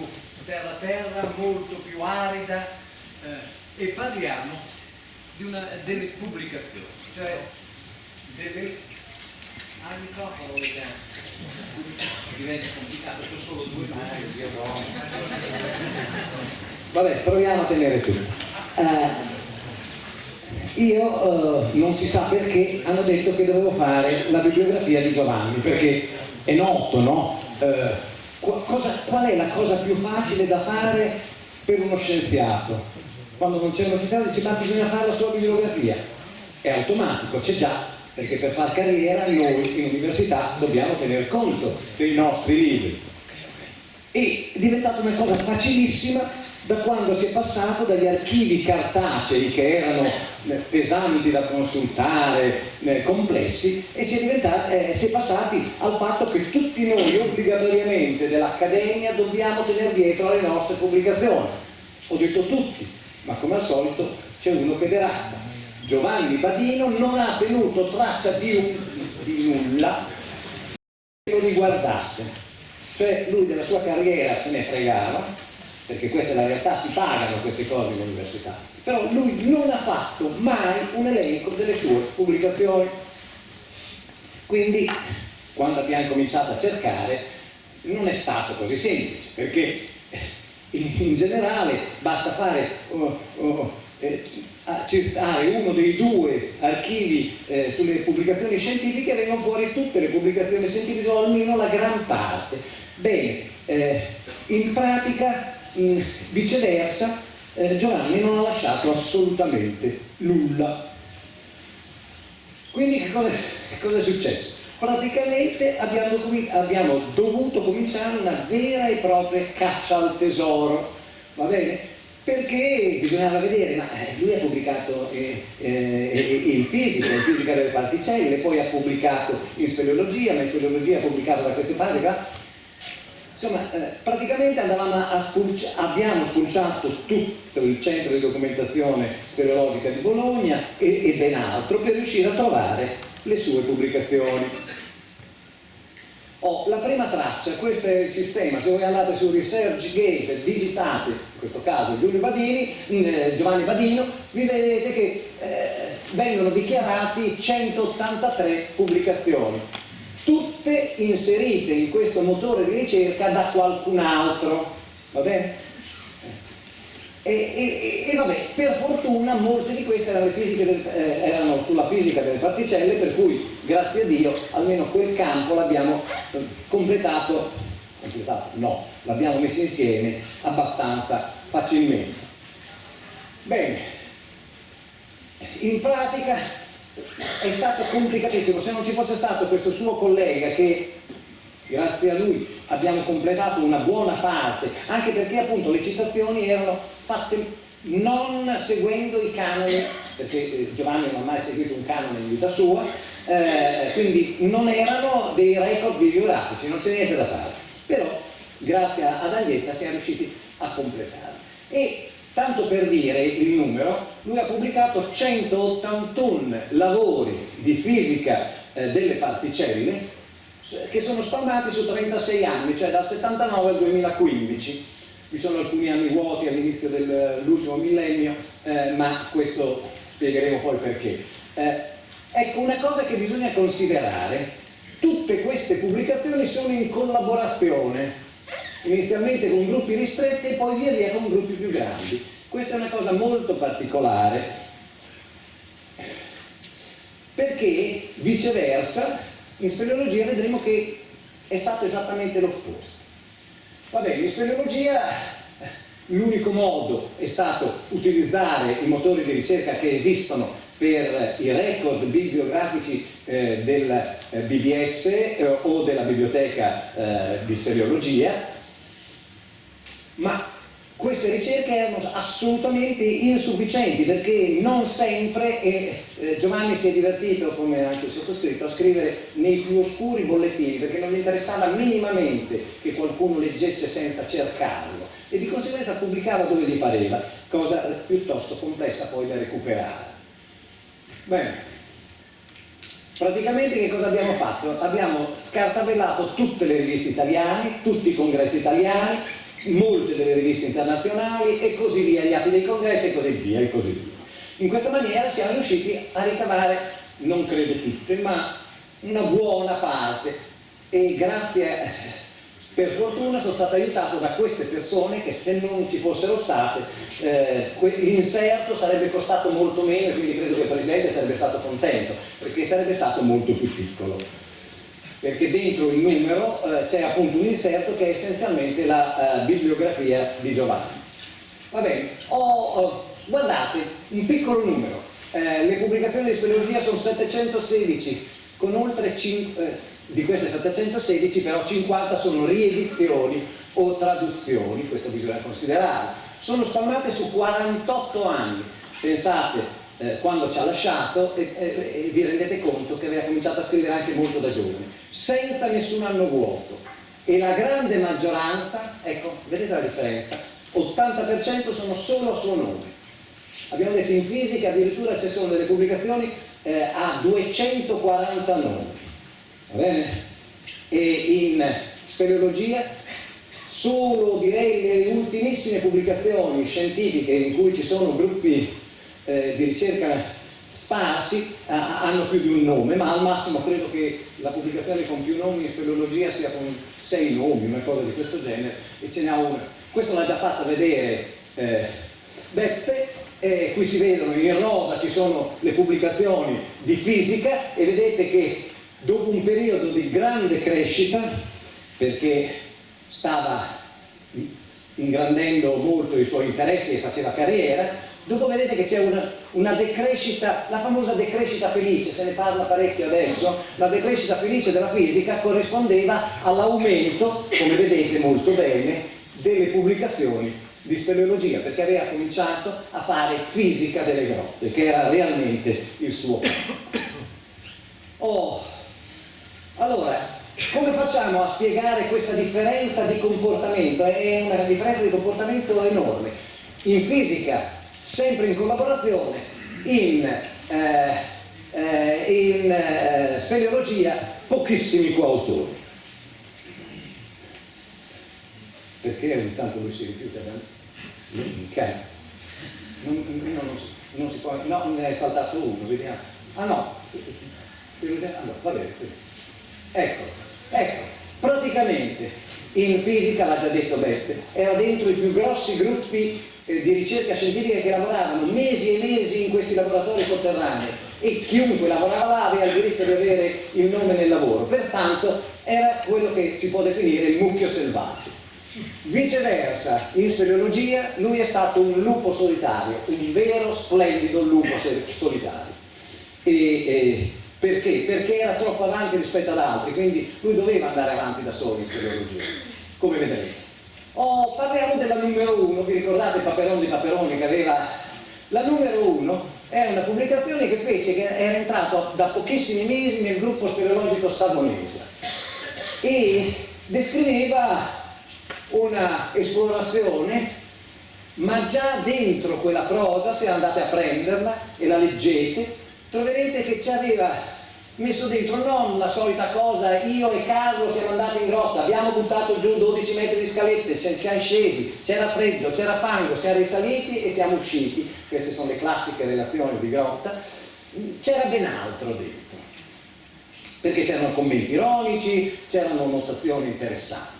terra terra, molto più arida eh, e parliamo una, delle pubblicazioni, cioè delle... Ah, microfono diventa complicato, ho solo due mani. Vabbè, proviamo a tenere tutto. Eh, io eh, non si sa perché hanno detto che dovevo fare la bibliografia di Giovanni, perché è noto, no? Eh, cosa, qual è la cosa più facile da fare per uno scienziato? Quando non c'è uno scienziato dice ma bisogna fare la sua bibliografia. È automatico, c'è già, perché per fare carriera noi in università dobbiamo tener conto dei nostri libri. E è diventata una cosa facilissima da quando si è passato dagli archivi cartacei che erano eh, pesanti da consultare, eh, complessi, e si è, eh, si è passati al fatto che tutti noi obbligatoriamente dell'Accademia dobbiamo tenere dietro alle nostre pubblicazioni. Ho detto tutti, ma come al solito c'è uno che derazza. Giovanni Badino non ha tenuto traccia di, di nulla che lo riguardasse. Cioè lui della sua carriera se ne fregava, perché questa è la realtà, si pagano queste cose in università, però lui non ha fatto mai un elenco delle sue pubblicazioni. Quindi, quando abbiamo cominciato a cercare, non è stato così semplice, perché in generale basta fare oh, oh, eh, accertare uno dei due archivi eh, sulle pubblicazioni scientifiche vengono fuori tutte le pubblicazioni scientifiche o almeno la gran parte. Bene, eh, in pratica Viceversa eh, Giovanni non ha lasciato assolutamente nulla quindi che cosa, che cosa è successo? praticamente abbiamo, abbiamo, dovuto cominciare una vera e propria caccia al tesoro va bene? perché bisognava vedere, ma eh, lui ha pubblicato eh, eh, in fisica, in fisica delle particelle, poi ha pubblicato in speleologia, ma in speleologia ha pubblicato da queste parti, Insomma, eh, praticamente spulci abbiamo spulciato tutto il centro di documentazione speleologica di Bologna e, e ben altro per riuscire a trovare le sue pubblicazioni. Oh, la prima traccia, questo è il sistema, se voi andate su ResearchGate digitate, in questo caso Giulio Badini, eh, Giovanni Badino, vi vedete che eh, vengono dichiarati 183 pubblicazioni tutte inserite in questo motore di ricerca da qualcun altro, va bene? E, e, e, vabbè, per fortuna molte di queste erano, del, eh, erano, sulla fisica delle particelle, per cui grazie a Dio almeno quel campo l'abbiamo eh, completato, completato, no, l'abbiamo messo insieme abbastanza facilmente. Bene, in pratica è stato complicatissimo, se non ci fosse stato questo suo collega che grazie a lui abbiamo completato una buona parte, anche perché appunto le citazioni erano fatte non seguendo i canoni, perché eh, Giovanni non ha mai seguito un canone in vita sua, eh, quindi non erano dei record bibliografici, non c'è niente da fare. Però grazie ad Aglietta siamo riusciti a completare. E Tanto per dire il numero, lui ha pubblicato 181 lavori di fisica eh, delle particelle che sono spalmati su 36 anni, cioè dal 79 al 2015. Vi sono alcuni anni vuoti all'inizio dell'ultimo millennio, eh, ma questo spiegheremo poi perché. Eh, ecco, una cosa che bisogna considerare, tutte queste pubblicazioni sono in collaborazione inizialmente con gruppi ristretti e poi via via con gruppi più grandi. Questa è una cosa molto particolare perché viceversa in speleologia vedremo che è stato esattamente l'opposto. Va in speleologia l'unico modo è stato utilizzare i motori di ricerca che esistono per i record bibliografici eh, del eh, BBS eh, o della biblioteca eh, di speleologia ma queste ricerche erano assolutamente insufficienti perché non sempre, e eh, Giovanni si è divertito, come anche il sottoscritto, a scrivere nei più oscuri bollettini perché non gli interessava minimamente che qualcuno leggesse senza cercarlo e di conseguenza pubblicava dove gli pareva, cosa piuttosto complessa poi da recuperare. Bene, praticamente che cosa abbiamo fatto? Abbiamo scartavellato tutte le riviste italiane, tutti i congressi italiani, molte delle riviste internazionali e così via, gli atti dei congressi e così via e così via. In questa maniera siamo riusciti a ricavare, non credo tutte, ma una buona parte e grazie per fortuna sono stato aiutato da queste persone che se non ci fossero state eh, l'inserto sarebbe costato molto meno e quindi credo che il Presidente sarebbe stato contento perché sarebbe stato molto più piccolo perché dentro il numero eh, c'è appunto un inserto che è essenzialmente la eh, bibliografia di Giovanni. Va bene, ho, guardate, un piccolo numero, eh, le pubblicazioni di speleologia sono 716, con oltre 5, eh, di queste 716 però 50 sono riedizioni o traduzioni, questo bisogna considerare. Sono spammate su 48 anni, pensate eh, quando ci ha lasciato e, e, e, vi rendete conto che aveva cominciato a scrivere anche molto da giovane, senza nessun anno vuoto. E la grande maggioranza, ecco, vedete la differenza? 80% sono solo a suo nome. Abbiamo detto in fisica addirittura ci sono delle pubblicazioni eh, a 240 nomi, va bene? E in speleologia solo direi le ultimissime pubblicazioni scientifiche in cui ci sono gruppi eh, di ricerca sparsi eh, hanno più di un nome, ma al massimo credo che la pubblicazione con più nomi in speleologia sia con sei nomi, una cosa di questo genere, e ce n'è una. Questo l'ha già fatto vedere eh, Beppe, eh, qui si vedono in rosa ci sono le pubblicazioni di fisica e vedete che dopo un periodo di grande crescita, perché stava ingrandendo molto i suoi interessi e faceva carriera, Dopo vedete che c'è una, una, decrescita, la famosa decrescita felice, se ne parla parecchio adesso, la decrescita felice della fisica corrispondeva all'aumento, come vedete molto bene, delle pubblicazioni di speleologia, perché aveva cominciato a fare fisica delle grotte, che era realmente il suo. Oh, allora, come facciamo a spiegare questa differenza di comportamento? È una differenza di comportamento enorme. In fisica sempre in collaborazione, in, eh, eh, in eh, speleologia pochissimi coautori. Perché ogni tanto lui si rifiuta da okay. non, non, non, si può, no, ne è saltato uno, vediamo. Ah no, allora, va bene. Ecco, ecco, praticamente in fisica, l'ha già detto Beppe, era dentro i più grossi gruppi eh, di ricerca scientifica che lavoravano mesi e mesi in questi laboratori sotterranei e chiunque lavorava là aveva il diritto di avere il nome nel lavoro, pertanto era quello che si può definire il mucchio selvaggio. Viceversa, in speleologia lui è stato un lupo solitario, un vero splendido lupo solitario. E, e, perché? Perché era troppo avanti rispetto ad altri, quindi lui doveva andare avanti da solo in speleologia, come vedrete. Oh, parliamo della numero 1, vi ricordate Paperon di Paperoni che aveva... La numero 1 è una pubblicazione che fece, che era entrato da pochissimi mesi nel gruppo speleologico savonese e descriveva una esplorazione ma già dentro quella prosa, se andate a prenderla e la leggete, troverete che ci aveva messo dentro non la solita cosa, io e Carlo siamo andati in grotta, abbiamo buttato giù 12 metri di scalette, siamo scesi, c'era freddo, c'era fango, siamo risaliti e siamo usciti, queste sono le classiche relazioni di grotta, c'era ben altro dentro, perché c'erano commenti ironici, c'erano notazioni interessanti.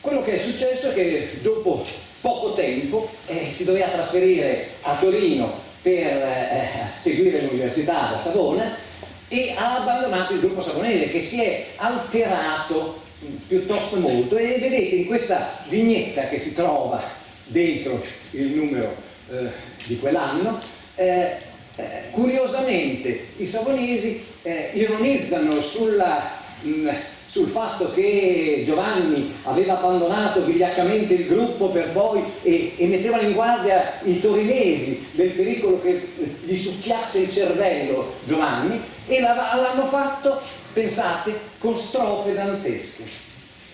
Quello che è successo è che dopo poco tempo eh, si doveva trasferire a Torino per eh, seguire l'università da Savona e ha abbandonato il gruppo saponese che si è alterato piuttosto molto. E vedete in questa vignetta che si trova dentro il numero eh, di quell'anno eh, eh, curiosamente i savonesi eh, ironizzano sulla, mh, sul fatto che Giovanni aveva abbandonato vigliaccamente il gruppo per poi e, e mettevano in guardia i torinesi del pericolo che gli succhiasse il cervello Giovanni e l'hanno fatto, pensate, con strofe dantesche.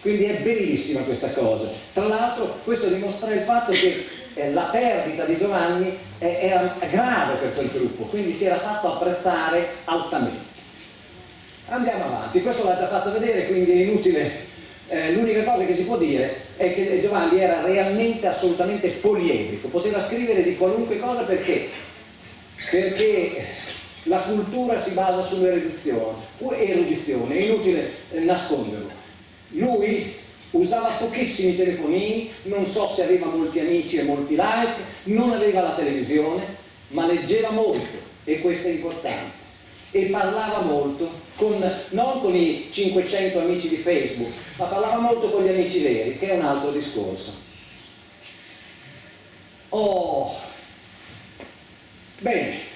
Quindi è bellissima questa cosa. Tra l'altro questo dimostra il fatto che eh, la perdita di Giovanni era grave per quel gruppo, quindi si era fatto apprezzare altamente. Andiamo avanti, questo l'ha già fatto vedere, quindi è inutile. Eh, L'unica cosa che si può dire è che Giovanni era realmente assolutamente poliedrico, poteva scrivere di qualunque cosa perché? Perché la cultura si basa sull'erudizione, erudizione, è inutile eh, nasconderlo. Lui usava pochissimi telefonini, non so se aveva molti amici e molti like, non aveva la televisione, ma leggeva molto e questo è importante e parlava molto, con, non con i 500 amici di Facebook, ma parlava molto con gli amici veri, che è un altro discorso. Oh, bene,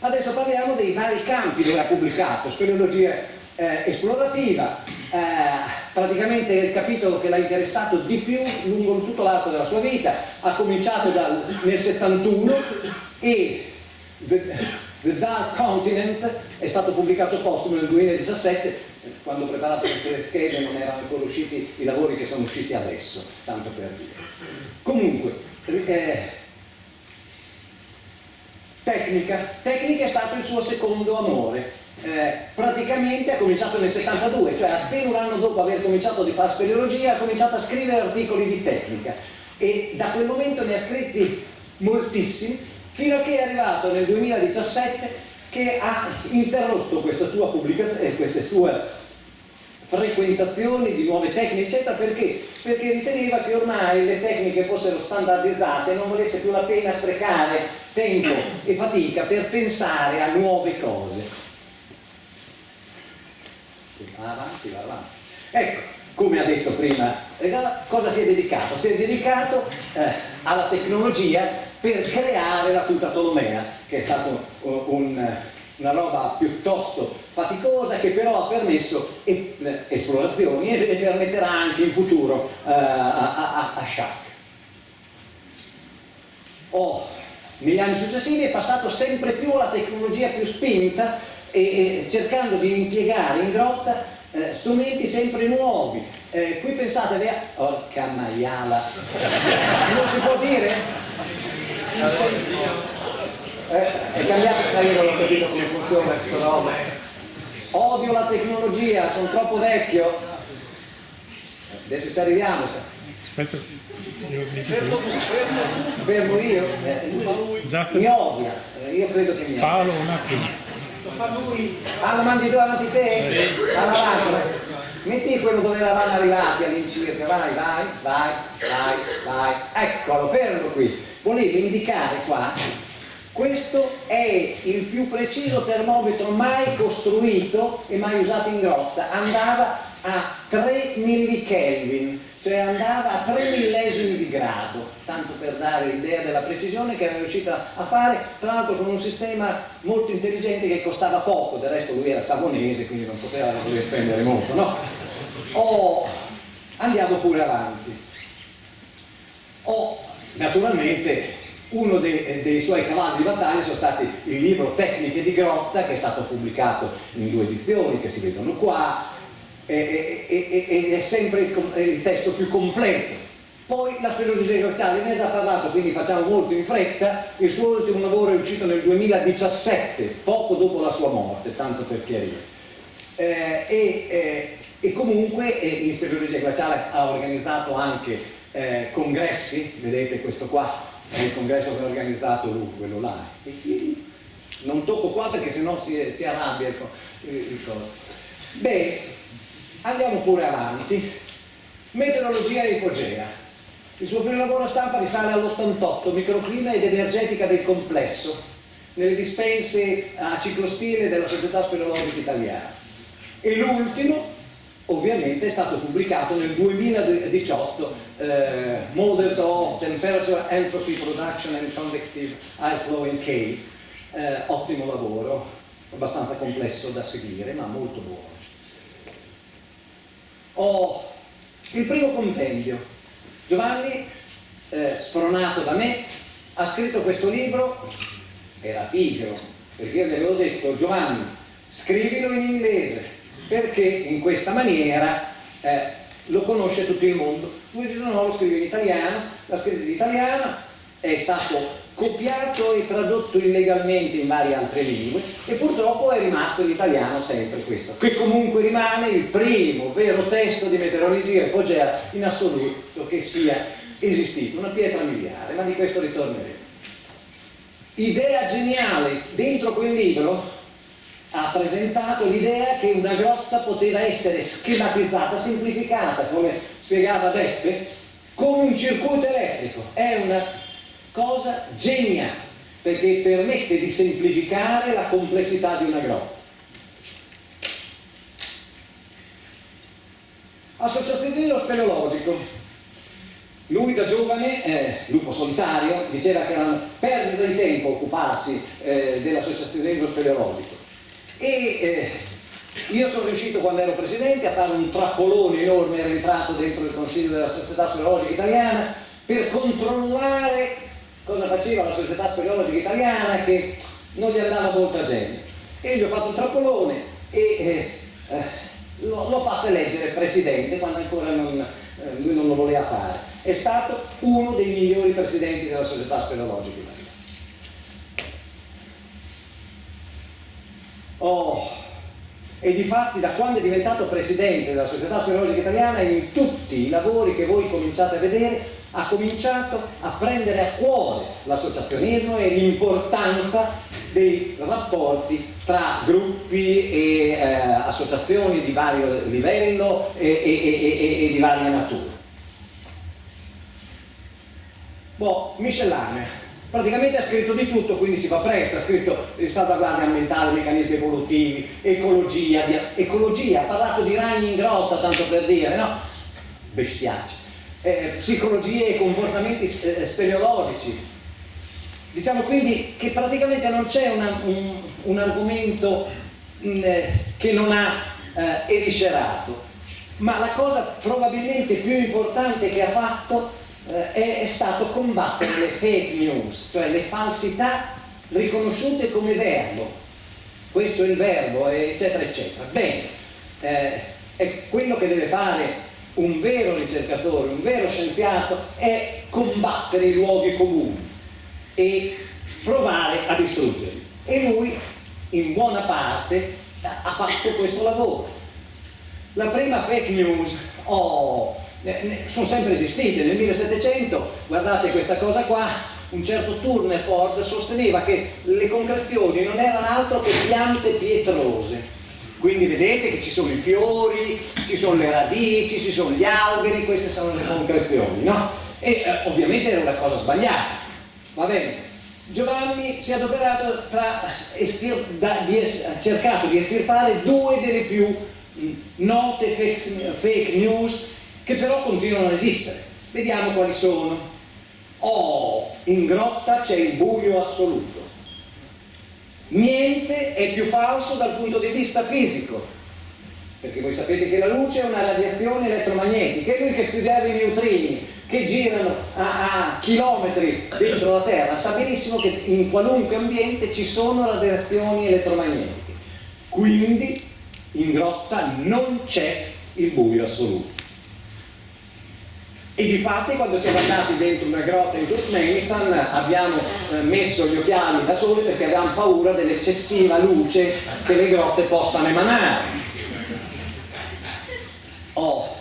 adesso parliamo dei vari campi dove ha pubblicato, speleologia eh, esplorativa, eh, praticamente il capitolo che l'ha interessato di più lungo tutto l'arco della sua vita, ha cominciato dal, nel 71 e The Dark Continent è stato pubblicato postumo nel 2017, quando ho preparato queste schede non erano ancora usciti i lavori che sono usciti adesso, tanto per dire. Comunque, eh, tecnica. Tecnica è stato il suo secondo amore. Eh, praticamente ha cominciato nel 72, cioè appena un anno dopo aver cominciato a fare speleologia ha cominciato a scrivere articoli di tecnica e da quel momento ne ha scritti moltissimi fino a che è arrivato nel 2017 che ha interrotto eh, queste sue frequentazioni di nuove tecniche eccetera perché? perché riteneva che ormai le tecniche fossero standardizzate non volesse più la pena sprecare tempo e fatica per pensare a nuove cose va avanti, va avanti ecco, come ha detto prima cosa si è dedicato? si è dedicato eh, alla tecnologia per creare la tuta Tolomea, che è stata un, una roba piuttosto faticosa che però ha permesso esplorazioni e permetterà anche in futuro uh, a, a, a Sciacca. Oh, negli anni successivi è passato sempre più alla tecnologia più spinta e, e cercando di impiegare in grotta eh, strumenti sempre nuovi. Eh, qui pensate, porca maiala, non si può dire? Eh, è cambiato, ma io non ho capito come funziona questa roba. Odio la tecnologia, sono troppo vecchio. Adesso ci arriviamo. Aspetta, io mi fermo, fermo io? Eh, mi odia, eh, io credo che mi odia. Paolo un attimo. Ah, lo mandi tu avanti te? Alla macchina. Metti quello dove eravamo arrivati all'incirca, vai, vai, vai, vai, vai. Eccolo, fermo qui volevo indicare qua questo è il più preciso termometro mai costruito e mai usato in grotta andava a 3 millikelvin cioè andava a 3 millesimi di grado tanto per dare l'idea della precisione che era riuscita a fare tra l'altro con un sistema molto intelligente che costava poco del resto lui era savonese quindi non poteva spendere molto no? Oh, andiamo pure avanti oh, Naturalmente uno dei, dei, suoi cavalli di battaglia sono stati il libro Tecniche di Grotta che è stato pubblicato in due edizioni che si vedono qua ed è sempre il, il, testo più completo. Poi la speleologia glaciale ne ha già parlato, quindi facciamo molto in fretta, il suo ultimo lavoro è uscito nel 2017, poco dopo la sua morte, tanto per chiarire. Eh, e, eh, e, comunque eh, in speleologia glaciale ha organizzato anche eh, congressi, vedete questo qua è il congresso che ha organizzato lui, quello là, e non tocco qua perché sennò si, si arrabbia il, il, il. Beh, andiamo pure avanti. Meteorologia e ipogea. Il suo primo lavoro stampa risale all'88, microclima ed energetica del complesso, nelle dispense a ciclospine della Società Speleologica Italiana. E l'ultimo, ovviamente è stato pubblicato nel 2018 eh, Models of Temperature, Entropy Production and Convective Air Flow in Cave eh, ottimo lavoro abbastanza complesso da seguire ma molto buono ho il primo compendio. Giovanni, eh, spronato da me, ha scritto questo libro, era pigro, perché io gli avevo detto Giovanni, scrivilo in inglese, perché in questa maniera eh, lo conosce tutto il mondo. Lui dice no, lo scrive in italiano, l'ha scritto in italiano, è stato copiato e tradotto illegalmente in varie altre lingue e purtroppo è rimasto l'italiano sempre questo, che comunque rimane il primo vero testo di meteorologia epogea in assoluto che sia esistito, una pietra miliare, ma di questo ritorneremo. Idea geniale dentro quel libro ha presentato l'idea che una grotta poteva essere schematizzata, semplificata, come spiegava Beppe, con un circuito elettrico. È una cosa geniale perché permette di semplificare la complessità di una grotta. Associazionismo speleologico. Lui da giovane, eh, lupo solitario, diceva che era una perdita di tempo occuparsi eh, dell'associazionismo speleologico. E eh, io sono riuscito quando ero presidente a fare un trappolone enorme, era entrato dentro il consiglio della società speleologica italiana per controllare cosa faceva la società speleologica italiana che non gli andava molta gente. E gli ho fatto un trappolone e eh, eh, l'ho fatto eleggere presidente quando ancora non, eh, lui non lo voleva fare. È stato uno dei migliori presidenti della società speleologica italiana. Oh, e di fatti da quando è diventato presidente della società speleologica italiana in tutti i lavori che voi cominciate a vedere ha cominciato a prendere a cuore l'associazionismo e l'importanza dei rapporti tra gruppi e eh, associazioni di vario livello e, e, e, e di varia natura. Boh, miscellanea. Praticamente ha scritto di tutto, quindi si fa presto, ha scritto salvaguardia ambientale, meccanismi evolutivi, ecologia, ecologia, ha parlato di ragni in grotta, tanto per dire, no? Bestiacci eh, psicologie e comportamenti eh, speleologici. Diciamo quindi che praticamente non c'è un, un, argomento mh, mm, eh, che non ha eh, eviscerato, ma la cosa probabilmente più importante che ha fatto eh, è, è stato combattere le fake news, cioè le falsità riconosciute come verbo. Questo è il verbo, eccetera, eccetera. Bene, eh, è quello che deve fare un vero ricercatore, un vero scienziato è combattere i luoghi comuni e provare a distruggerli. E lui in buona parte ha fatto questo lavoro. La prima fake news, oh, sono sempre esistite, nel 1700, guardate questa cosa qua, un certo Tourneford sosteneva che le concrezioni non erano altro che piante pietrose quindi vedete che ci sono i fiori, ci sono le radici, ci sono gli alberi, queste sono le concrezioni, no? E eh, ovviamente era una cosa sbagliata, va bene? Giovanni si è adoperato tra estir, da, di ha cercato di estirpare due delle più note fake, fake news che però continuano ad esistere. Vediamo quali sono. Oh, in grotta c'è il buio assoluto. Niente è più falso dal punto di vista fisico, perché voi sapete che la luce è una radiazione elettromagnetica, e lui che studiava i neutrini che girano a, a, chilometri dentro la Terra sa benissimo che in qualunque ambiente ci sono radiazioni elettromagnetiche. Quindi in grotta non c'è il buio assoluto. E di fatti quando siamo andati dentro una grotta in Turkmenistan abbiamo eh, messo gli occhiali da sole perché avevamo paura dell'eccessiva luce che le grotte possano emanare. Oh.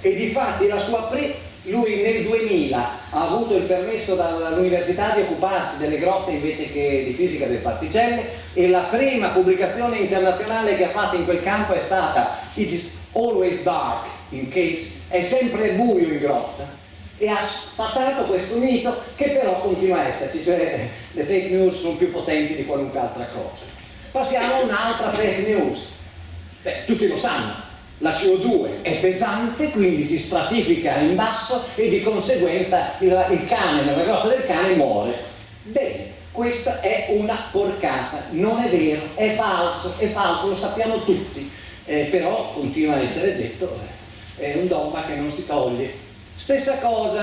E di fatti la sua pre lui nel 2000 ha avuto il permesso dall'università di occuparsi delle grotte invece che di fisica delle particelle e la prima pubblicazione internazionale che ha fatto in quel campo è stata It is always dark in caves, è sempre buio in grotta e ha sfatato questo mito che però continua a esserci, cioè le fake news sono più potenti di qualunque altra cosa. Passiamo a un'altra fake news. Beh, tutti lo sanno, la CO2 è pesante, quindi si stratifica in basso e di conseguenza il, il cane nella grotta del cane muore. Bene, questa è una porcata, non è vero, è falso, è falso, lo sappiamo tutti eh, però continua a essere detto, eh, è un dogma che non si toglie. Stessa cosa,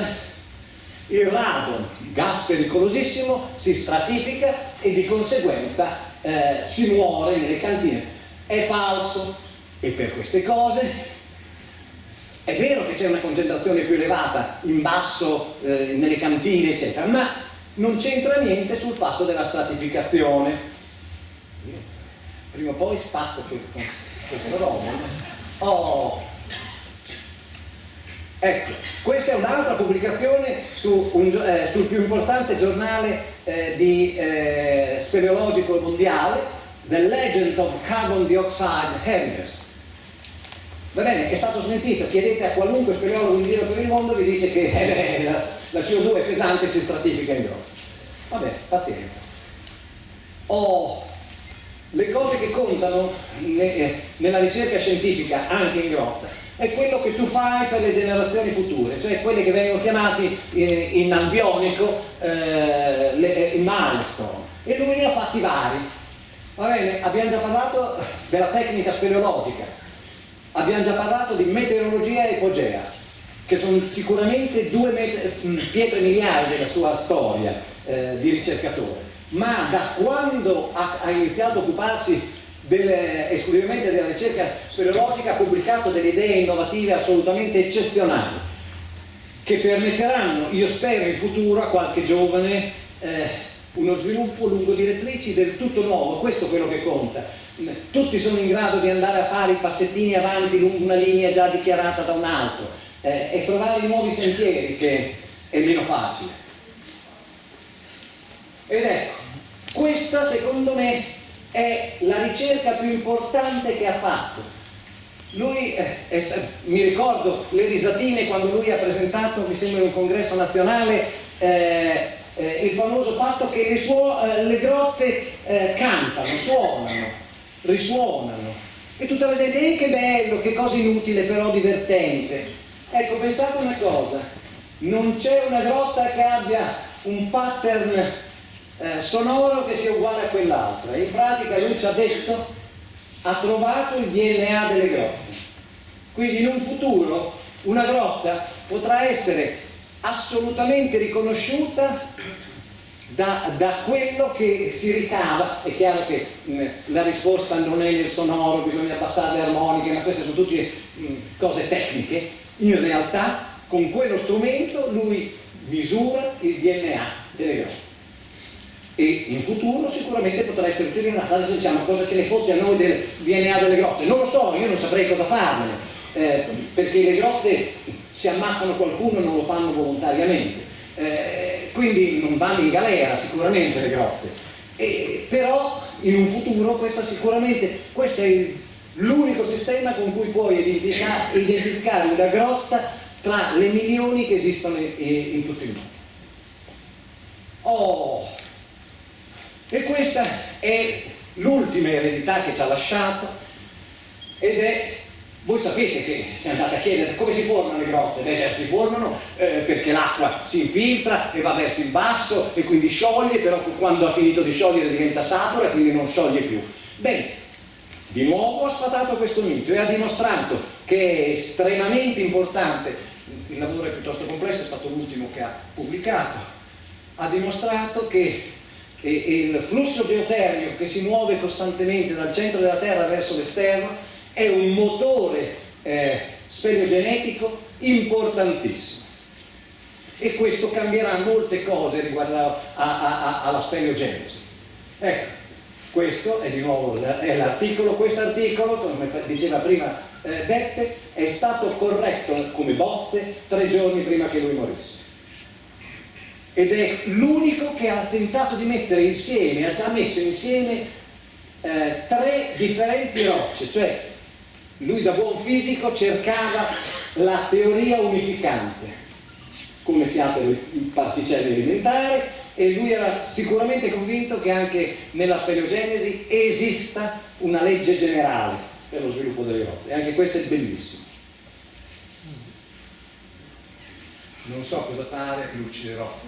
il radon, gas pericolosissimo, si stratifica e di conseguenza eh, si muore nelle cantine. È falso e per queste cose è vero che c'è una concentrazione più elevata in basso, eh, nelle cantine, eccetera, ma non c'entra niente sul fatto della stratificazione. Prima o poi spacco questo robo. Oh. Ecco, questa è un'altra pubblicazione su un, eh, sul più importante giornale eh, di, eh, speleologico mondiale, The Legend of Carbon Dioxide Heritage Va bene, è stato smentito, chiedete a qualunque speleologo in giro per il mondo vi dice che eh, la, la, CO2 è pesante e si stratifica in grotta. Vabbè, pazienza. Oh, le cose che contano ne, eh, nella ricerca scientifica, anche in grotta, è quello che tu fai per le generazioni future, cioè quelle che vengono chiamati eh, in ambionico eh, le, eh, milestone. E lui ne ha fatti vari. Va bene, abbiamo già parlato della tecnica speleologica Abbiamo già parlato di meteorologia e ipogea, che sono sicuramente due mm, pietre miliari della sua storia eh, di ricercatore, ma da quando ha, ha iniziato a occuparsi delle, esclusivamente della ricerca speleologica ha pubblicato delle idee innovative assolutamente eccezionali che permetteranno, io spero in futuro a qualche giovane eh, uno sviluppo lungo direttrici del tutto nuovo, questo è quello che conta tutti sono in grado di andare a fare i passettini avanti lungo una linea già dichiarata da un altro eh, e trovare nuovi sentieri che è meno facile. Ed ecco, questa secondo me è la ricerca più importante che ha fatto. Lui, eh, è, mi ricordo le risatine quando lui ha presentato, mi sembra in un congresso nazionale, eh, eh il famoso fatto che le, suo, eh, le grotte eh, cantano, suonano risuonano e tutta la gente, eh che bello, che cosa inutile però divertente. Ecco, pensate una cosa, non c'è una grotta che abbia un pattern eh, sonoro che sia uguale a quell'altra. In pratica lui ci ha detto, ha trovato il DNA delle grotte. Quindi in un futuro una grotta potrà essere assolutamente riconosciuta da, da, quello che si ricava, è chiaro che mh, la risposta non è nel sonoro, bisogna passare le armoniche, ma queste sono tutte mh, cose tecniche, in realtà con quello strumento lui misura il DNA delle grotte e in futuro sicuramente potrà essere utilizzato, adesso diciamo cosa ce ne fotte a noi del DNA delle grotte, non lo so, io non saprei cosa farne, eh, perché le grotte se ammazzano qualcuno non lo fanno volontariamente, eh, quindi non vanno in galera sicuramente le grotte, e, però in un futuro questo sicuramente, questo è l'unico sistema con cui puoi identificare, identificare una grotta tra le milioni che esistono in, in tutto il mondo. Oh, e questa è l'ultima eredità che ci ha lasciato. Ed è voi sapete che se andate a chiedere come si formano le grotte, beh, si formano eh, perché l'acqua si infiltra e va verso il basso e quindi scioglie, però quando ha finito di sciogliere diventa satura e quindi non scioglie più. Bene, di nuovo ha sfatato questo mito e ha dimostrato che è estremamente importante, il lavoro è piuttosto complesso, è stato l'ultimo che ha pubblicato, ha dimostrato che il flusso geotermico che si muove costantemente dal centro della Terra verso l'esterno è un motore eh, speleogenetico importantissimo e questo cambierà molte cose riguardo alla speleogenesi. Ecco, questo è di nuovo l'articolo, questo articolo, come diceva prima eh, Beppe, è stato corretto come bozze tre giorni prima che lui morisse. Ed è l'unico che ha tentato di mettere insieme, ha già messo insieme eh, tre differenti rocce, cioè lui da buon fisico cercava la teoria unificante, come si apre il particelle elementare, e lui era sicuramente convinto che anche nella speleogenesi esista una legge generale per lo sviluppo delle grotte, e anche questo è bellissimo. Non so cosa fare, mi ucciderò.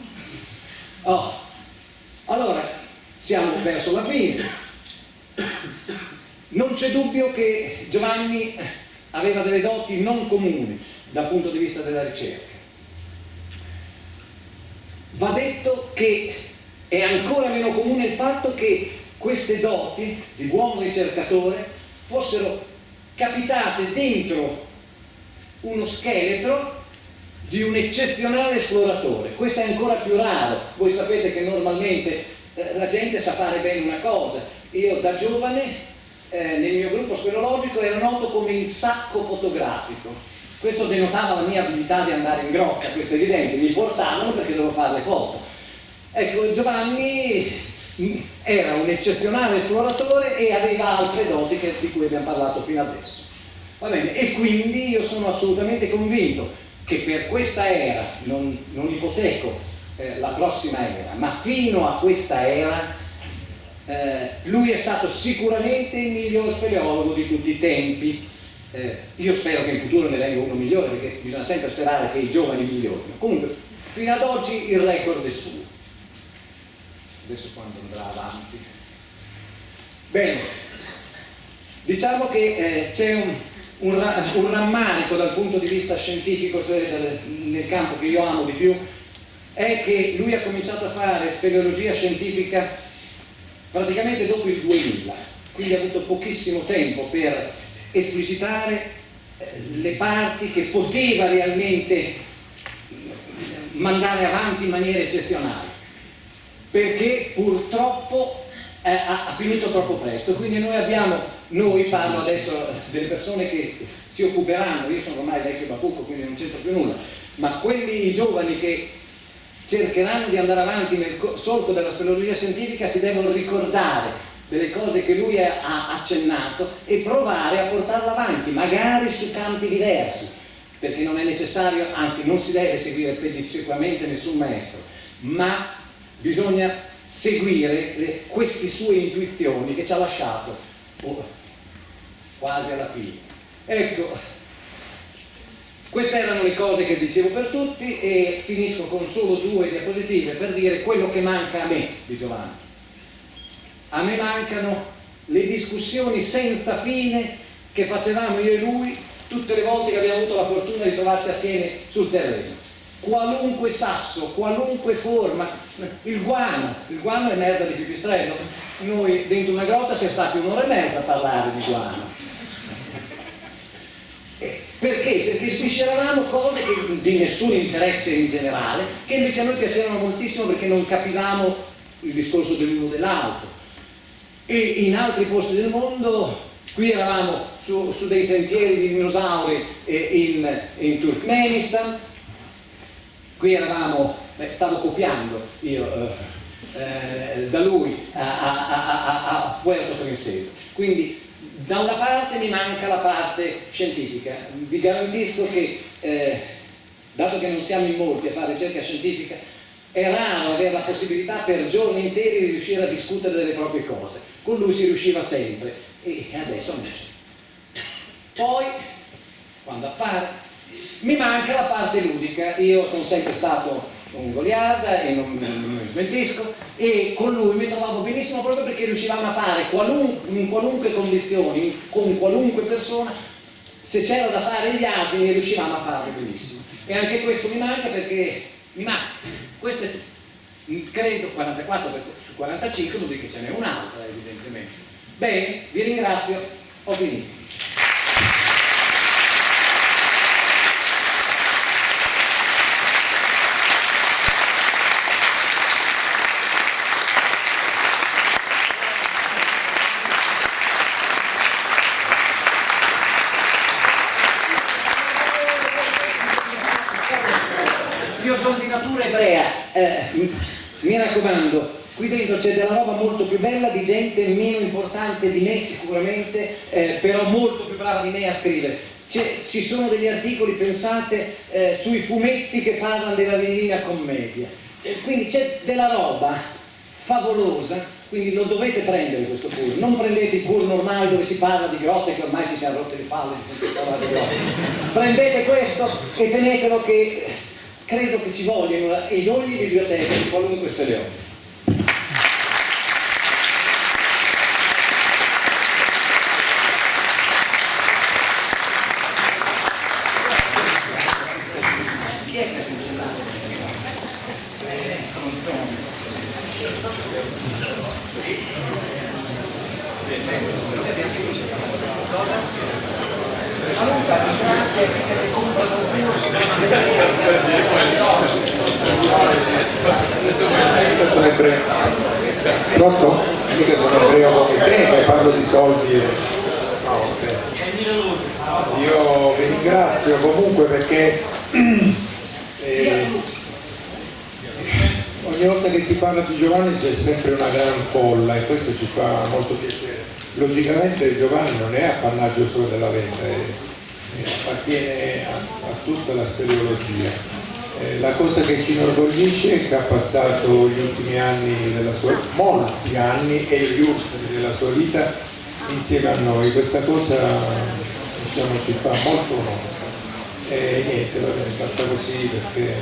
Oh, allora, siamo verso la fine. Non c'è dubbio che Giovanni aveva delle doti non comuni dal punto di vista della ricerca. Va detto che è ancora meno comune il fatto che queste doti di buon ricercatore fossero capitate dentro uno scheletro di un eccezionale esploratore. Questo è ancora più raro. Voi sapete che normalmente eh, la gente sa fare bene una cosa. Io da giovane eh, nel mio gruppo speleologico ero noto come il sacco fotografico. Questo denotava la mia abilità di andare in grotta, questo è evidente, mi portavano perché dovevo fare le foto. Ecco, Giovanni era un eccezionale esploratore e aveva altre doti di cui abbiamo parlato fino adesso. Va bene, e quindi io sono assolutamente convinto che per questa era, non, non ipoteco eh, la prossima era, ma fino a questa era eh, lui è stato sicuramente il miglior speleologo di tutti i tempi. Eh, io spero che in futuro ne venga uno migliore perché bisogna sempre sperare che i giovani migliorino. Comunque, fino ad oggi il record è suo. Adesso quando andrà avanti. Bene, diciamo che eh, c'è un, un, un, rammarico dal punto di vista scientifico, cioè nel campo che io amo di più, è che lui ha cominciato a fare speleologia scientifica praticamente dopo il 2000, quindi ha avuto pochissimo tempo per esplicitare eh, le parti che poteva realmente mandare avanti in maniera eccezionale, perché purtroppo eh, ha finito troppo presto, quindi noi abbiamo noi parlo adesso delle persone che si occuperanno, io sono ormai vecchio bacucco quindi non c'entro più nulla, ma quelli giovani che cercheranno di andare avanti nel solco della speleologia scientifica si devono ricordare delle cose che lui ha accennato e provare a portarla avanti, magari su campi diversi, perché non è necessario, anzi non si deve seguire pedissequamente nessun maestro, ma bisogna seguire le, queste sue intuizioni che ci ha lasciato quasi alla fine. Ecco, queste erano le cose che dicevo per tutti e finisco con solo due diapositive per dire quello che manca a me di Giovanni. A me mancano le discussioni senza fine che facevamo io e lui tutte le volte che abbiamo avuto la fortuna di trovarci assieme sul terreno. Qualunque sasso, qualunque forma, il guano, il guano è merda di pipistrello. Noi dentro una grotta siamo stati un'ora e mezza a parlare di guano perché? Perché svisceravamo cose che, di nessun interesse in generale, che invece a noi piacevano moltissimo perché non capivamo il discorso dell'uno dell'altro. E in altri posti del mondo, qui eravamo su, su dei sentieri di dinosauri in, in Turkmenistan, qui eravamo, beh, stavo copiando io eh, eh, da lui a, a, a, a Puerto Princesa. Quindi da una parte mi manca la parte scientifica, vi garantisco che, eh, dato che non siamo in molti a fare ricerca scientifica, è raro avere la possibilità per giorni interi di riuscire a discutere delle proprie cose. Con lui si riusciva sempre e adesso non c'è. Poi, quando appare, mi manca la parte ludica. Io sono sempre stato un goliarda e non, non smentisco e con lui mi trovavo benissimo proprio perché riuscivamo a fare qualunque, in qualunque condizione, con qualunque persona se c'era da fare gli asini riuscivamo a farlo benissimo. E anche questo mi manca perché mi manca. Questo è credo 44 su 45 vuol dire che ce n'è un'altra evidentemente. Bene, vi ringrazio. Ho finito mi raccomando, qui dentro c'è della roba molto più bella di gente meno importante di me sicuramente, eh, però molto più brava di me a scrivere. Ci sono degli articoli, pensate, eh, sui fumetti che parlano della Divina Commedia. Eh, quindi c'è della roba favolosa, quindi lo dovete prendere questo pur. Non prendete il pur normale dove si parla di grotte che ormai ci siamo rotte le palle di di. Prendete questo e tenetelo che credo che ci vogliano in ogni biblioteca di qualunque sono ebreo. Pronto? Mica sono ebreo come te che parlo di soldi. e- No, ok. Io vi ringrazio comunque perché eh, ogni volta che si parla di Giovanni c'è sempre una gran folla e questo ci fa molto piacere. Logicamente Giovanni non è appannaggio solo della venta, è- è- appartiene a, a tutta la speleologia. Eh, la cosa che ci inorgoglisce è che ha passato gli ultimi anni della sua molti anni e gli ultimi della sua vita insieme a noi. Questa cosa diciamo, ci fa molto onore. E niente, va bene, basta così perché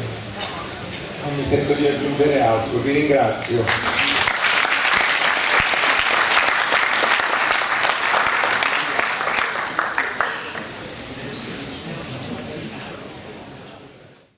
non mi sento di aggiungere altro. Vi ringrazio.